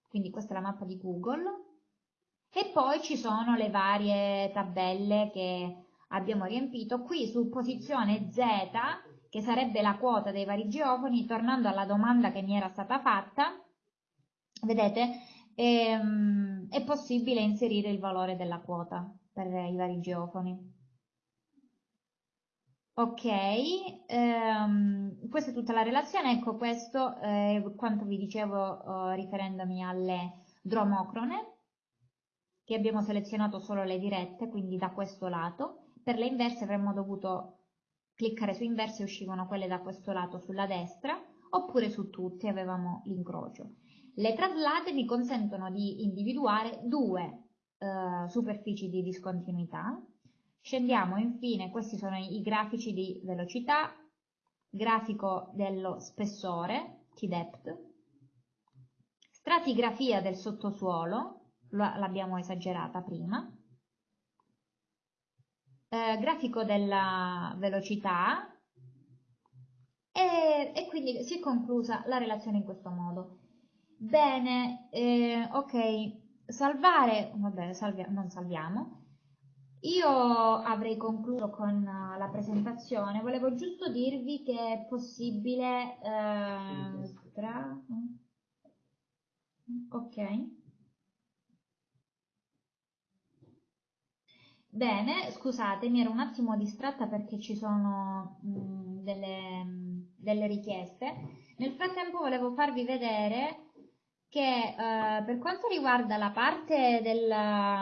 quindi questa è la mappa di Google, e poi ci sono le varie tabelle che abbiamo riempito. Qui su posizione Z, che sarebbe la quota dei vari geofoni, tornando alla domanda che mi era stata fatta, vedete, ehm, è possibile inserire il valore della quota per i vari geofoni. Ok, ehm, questa è tutta la relazione, ecco questo è quanto vi dicevo eh, riferendomi alle dromocrone, che abbiamo selezionato solo le dirette, quindi da questo lato, per le inverse avremmo dovuto cliccare su inverse e uscivano quelle da questo lato sulla destra, oppure su tutte avevamo l'incrocio. Le traslate mi consentono di individuare due eh, superfici di discontinuità. Scendiamo infine, questi sono i grafici di velocità, grafico dello spessore, T-depth, stratigrafia del sottosuolo, l'abbiamo esagerata prima, eh, grafico della velocità e, e, quindi si è conclusa la relazione in questo modo. Bene, eh, ok, salvare, vabbè, salvia, non salviamo. Io avrei concluso con la presentazione, volevo giusto dirvi che è possibile... Eh, tra... Ok. Bene, scusate, mi ero un attimo distratta perché ci sono mh, mm, delle, mh, delle, richieste. Nel frattempo volevo farvi vedere che eh, per quanto riguarda la parte del,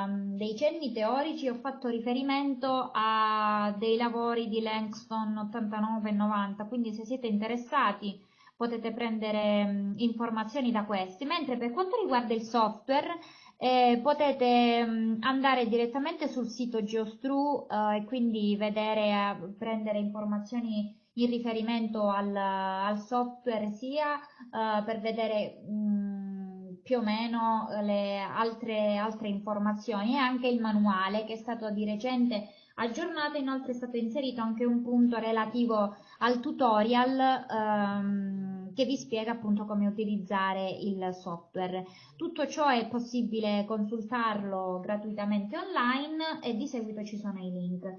mm, dei cenni teorici ho fatto riferimento a dei lavori di Langston 89 e 90, quindi se siete interessati potete prendere mh, informazioni da questi, mentre per quanto riguarda il software eh, potete mh, mm, andare direttamente sul sito Geostru eh, e quindi vedere, eh, prendere informazioni in riferimento al, al software sia eh, per vedere mh, mm, più o meno le altre, altre informazioni e anche il manuale che è stato di recente aggiornato, inoltre è stato inserito anche un punto relativo al tutorial ehm, che vi spiega appunto come utilizzare il software. Tutto ciò è possibile consultarlo gratuitamente online e di seguito ci sono i link.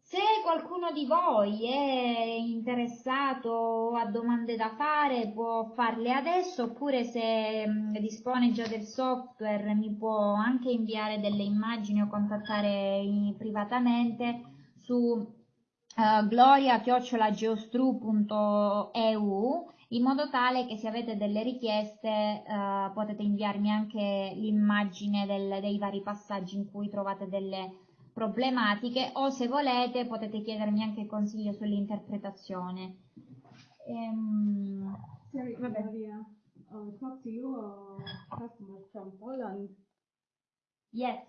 Se qualcuno di voi è interessato o ha domande da fare può farle adesso oppure se dispone già del software mi può anche inviare delle immagini o contattare privatamente su uh, gloria-geostru.eu in modo tale che se avete delle richieste uh, potete inviarmi anche l'immagine del, dei vari passaggi in cui trovate delle problematiche o se volete potete chiedermi anche consiglio sull'interpretazione. Ehm, Sorry, vabbè. Maria, uh, talk to you uh, customer from Poland. Yes.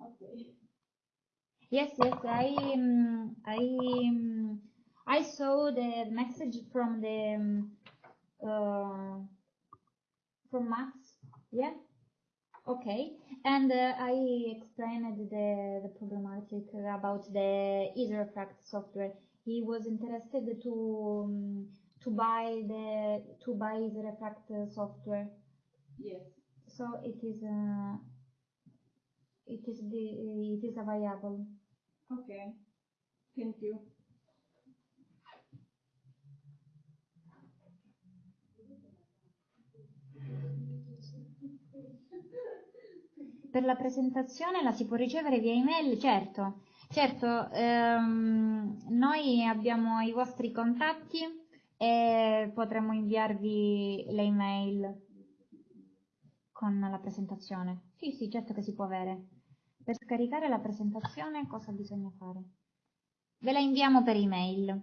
Okay. Yes, yes, I, um, I, um, I saw the message from the, um, uh, from Max, yeah? Okay, and uh, I explained the, the problematic about the EaserEffect software. He was interested to um, to buy the to buy EaserEffect software. Yes. So it is uh, it is the it is available. Okay. Thank you. Per la presentazione la si può ricevere via email? Certo, certo, ehm, noi abbiamo i vostri contatti e potremo inviarvi le email con la presentazione. Sì, sì, certo che si può avere. Per scaricare la presentazione cosa bisogna fare? Ve la inviamo per email,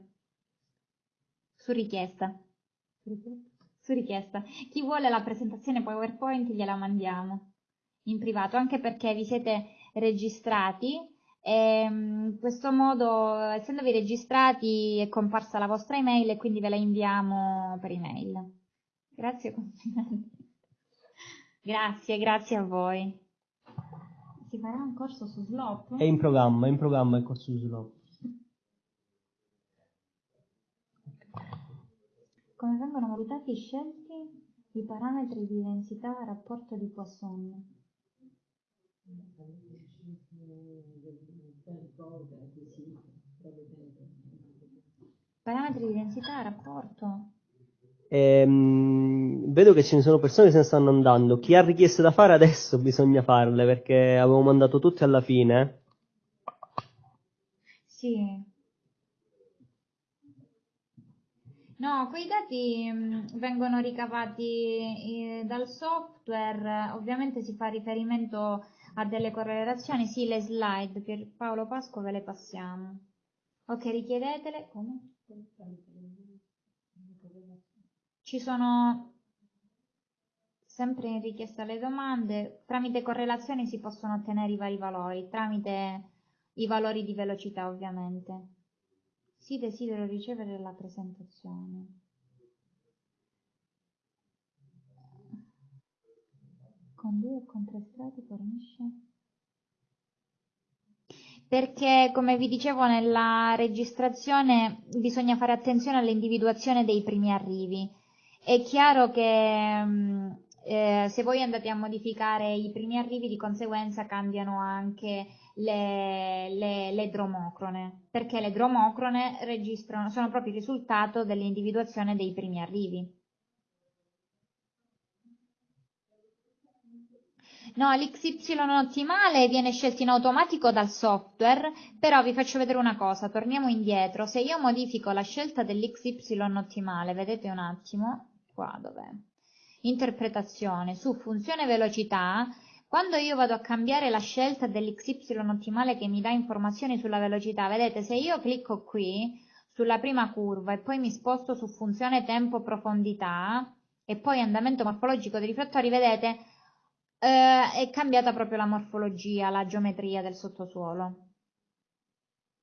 su richiesta. Su richiesta. Chi vuole la presentazione PowerPoint gliela mandiamo in privato, anche perché vi siete registrati e in questo modo, essendovi registrati, è comparsa la vostra email e quindi ve la inviamo per email. Grazie. Grazie, grazie a voi. Si farà un corso su Slop? È in programma, è in programma il corso su Slop. Come vengono valutati scelti i parametri di densità a rapporto di Poisson? Parametri di densità rapporto? Ehm, vedo che ce ne sono persone che se ne stanno andando. Chi ha richieste da fare adesso bisogna farle perché avevo mandato tutte alla fine. Sì. No, quei dati mh, vengono ricavati eh, dal software, ovviamente si fa riferimento a delle correlazioni, sì, le slide, per Paolo Pasqua ve le passiamo. Ok, richiedetele. Come? Ci sono sempre in richiesta le domande, tramite correlazioni si possono ottenere i vari valori, tramite i valori di velocità ovviamente. Sì, desidero ricevere la presentazione. Con due o fornisce? Perché, come vi dicevo nella registrazione, bisogna fare attenzione all'individuazione dei primi arrivi. È chiaro che mh, eh, se voi andate a modificare i primi arrivi, di conseguenza cambiano anche le, le, le dromocrone, perché le dromocrone sono proprio il risultato dell'individuazione dei primi arrivi. No, l'XY ottimale viene scelto in automatico dal software, però vi faccio vedere una cosa, torniamo indietro, se io modifico la scelta dell'XY ottimale, vedete un attimo, qua dov'è? Interpretazione, su funzione velocità, quando io vado a cambiare la scelta dell'XY ottimale che mi dà informazioni sulla velocità, vedete, se io clicco qui, sulla prima curva, e poi mi sposto su funzione tempo profondità, e poi andamento morfologico dei riflettori, vedete, eh, è cambiata proprio la morfologia, la geometria del sottosuolo.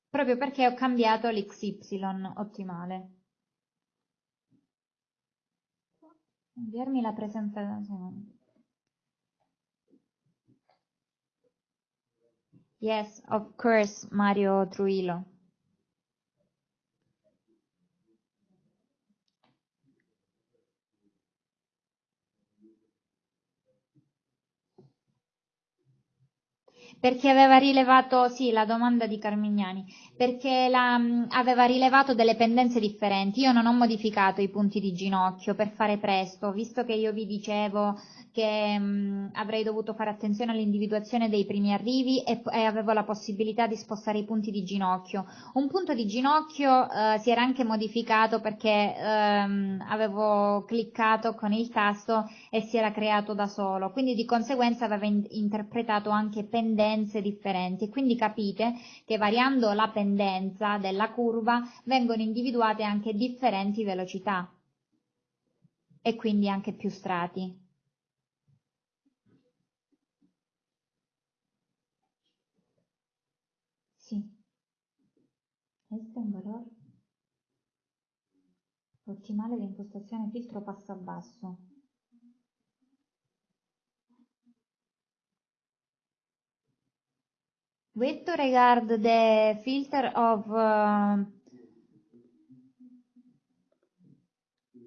Proprio perché ho cambiato l'XY ottimale. Inviarmi la presentazione. Yes, of course, Mario Truilo. Perché aveva rilevato, sì, la domanda di Carmignani, perché la, aveva rilevato delle pendenze differenti. Io non ho modificato i punti di ginocchio per fare presto, visto che io vi dicevo che mh, avrei dovuto fare attenzione all'individuazione dei primi arrivi e, e, avevo la possibilità di spostare i punti di ginocchio. Un punto di ginocchio eh, si era anche modificato perché ehm, avevo cliccato con il tasto e si era creato da solo, quindi di conseguenza aveva in- interpretato anche pendenze differenti. Quindi capite che variando la pendenza della curva vengono individuate anche differenti velocità e quindi anche più strati. È un valore ottimale di impostazione filtro passo basso. With regard the filter of uh,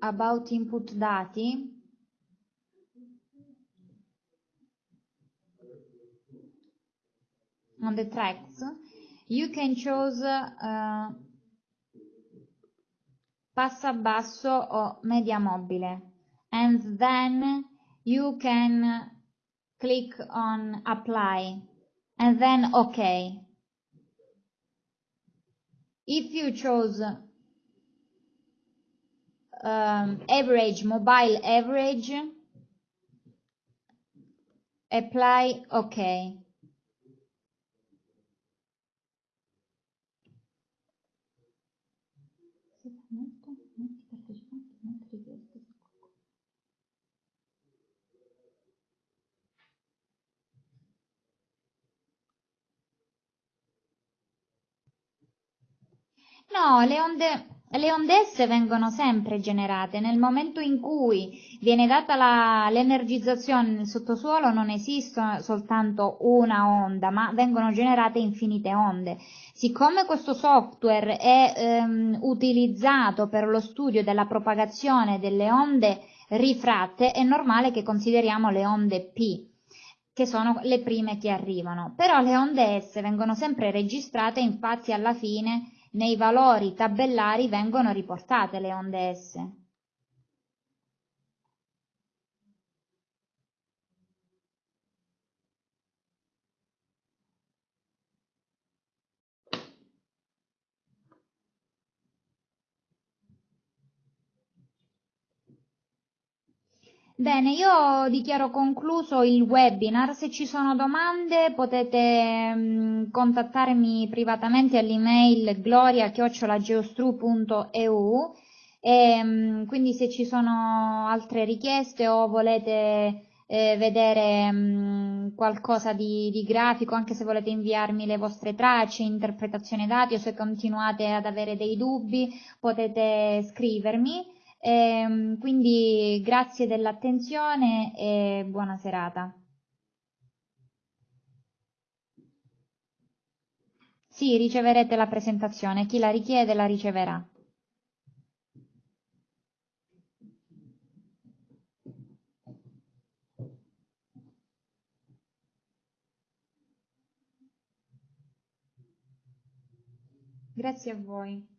about input dati, on the tracks, you can choose uh, passa basso or media mobile. And then you can click on apply. And then ok. If you chose um, average mobile average apply ok No, le onde, le onde S vengono sempre generate. Nel momento in cui viene data l'energizzazione nel sottosuolo non esiste soltanto una onda, ma vengono generate infinite onde. Siccome questo software è ehm, utilizzato per lo studio della propagazione delle onde rifratte, è normale che consideriamo le onde P che sono le prime che arrivano. Però le onde S vengono sempre registrate, infatti alla fine nei valori tabellari vengono riportate le onde S. Bene, io dichiaro concluso il webinar. Se ci sono domande potete mh, mm, contattarmi privatamente all'email gloria-geostru.eu e mh, mm, quindi se ci sono altre richieste o volete eh, vedere mh, mm, qualcosa di, di, grafico, anche se volete inviarmi le vostre tracce, interpretazione dati o se continuate ad avere dei dubbi potete scrivermi. E, ehm, quindi grazie dell'attenzione e buona serata. Sì, riceverete la presentazione, chi la richiede la riceverà. Grazie a voi.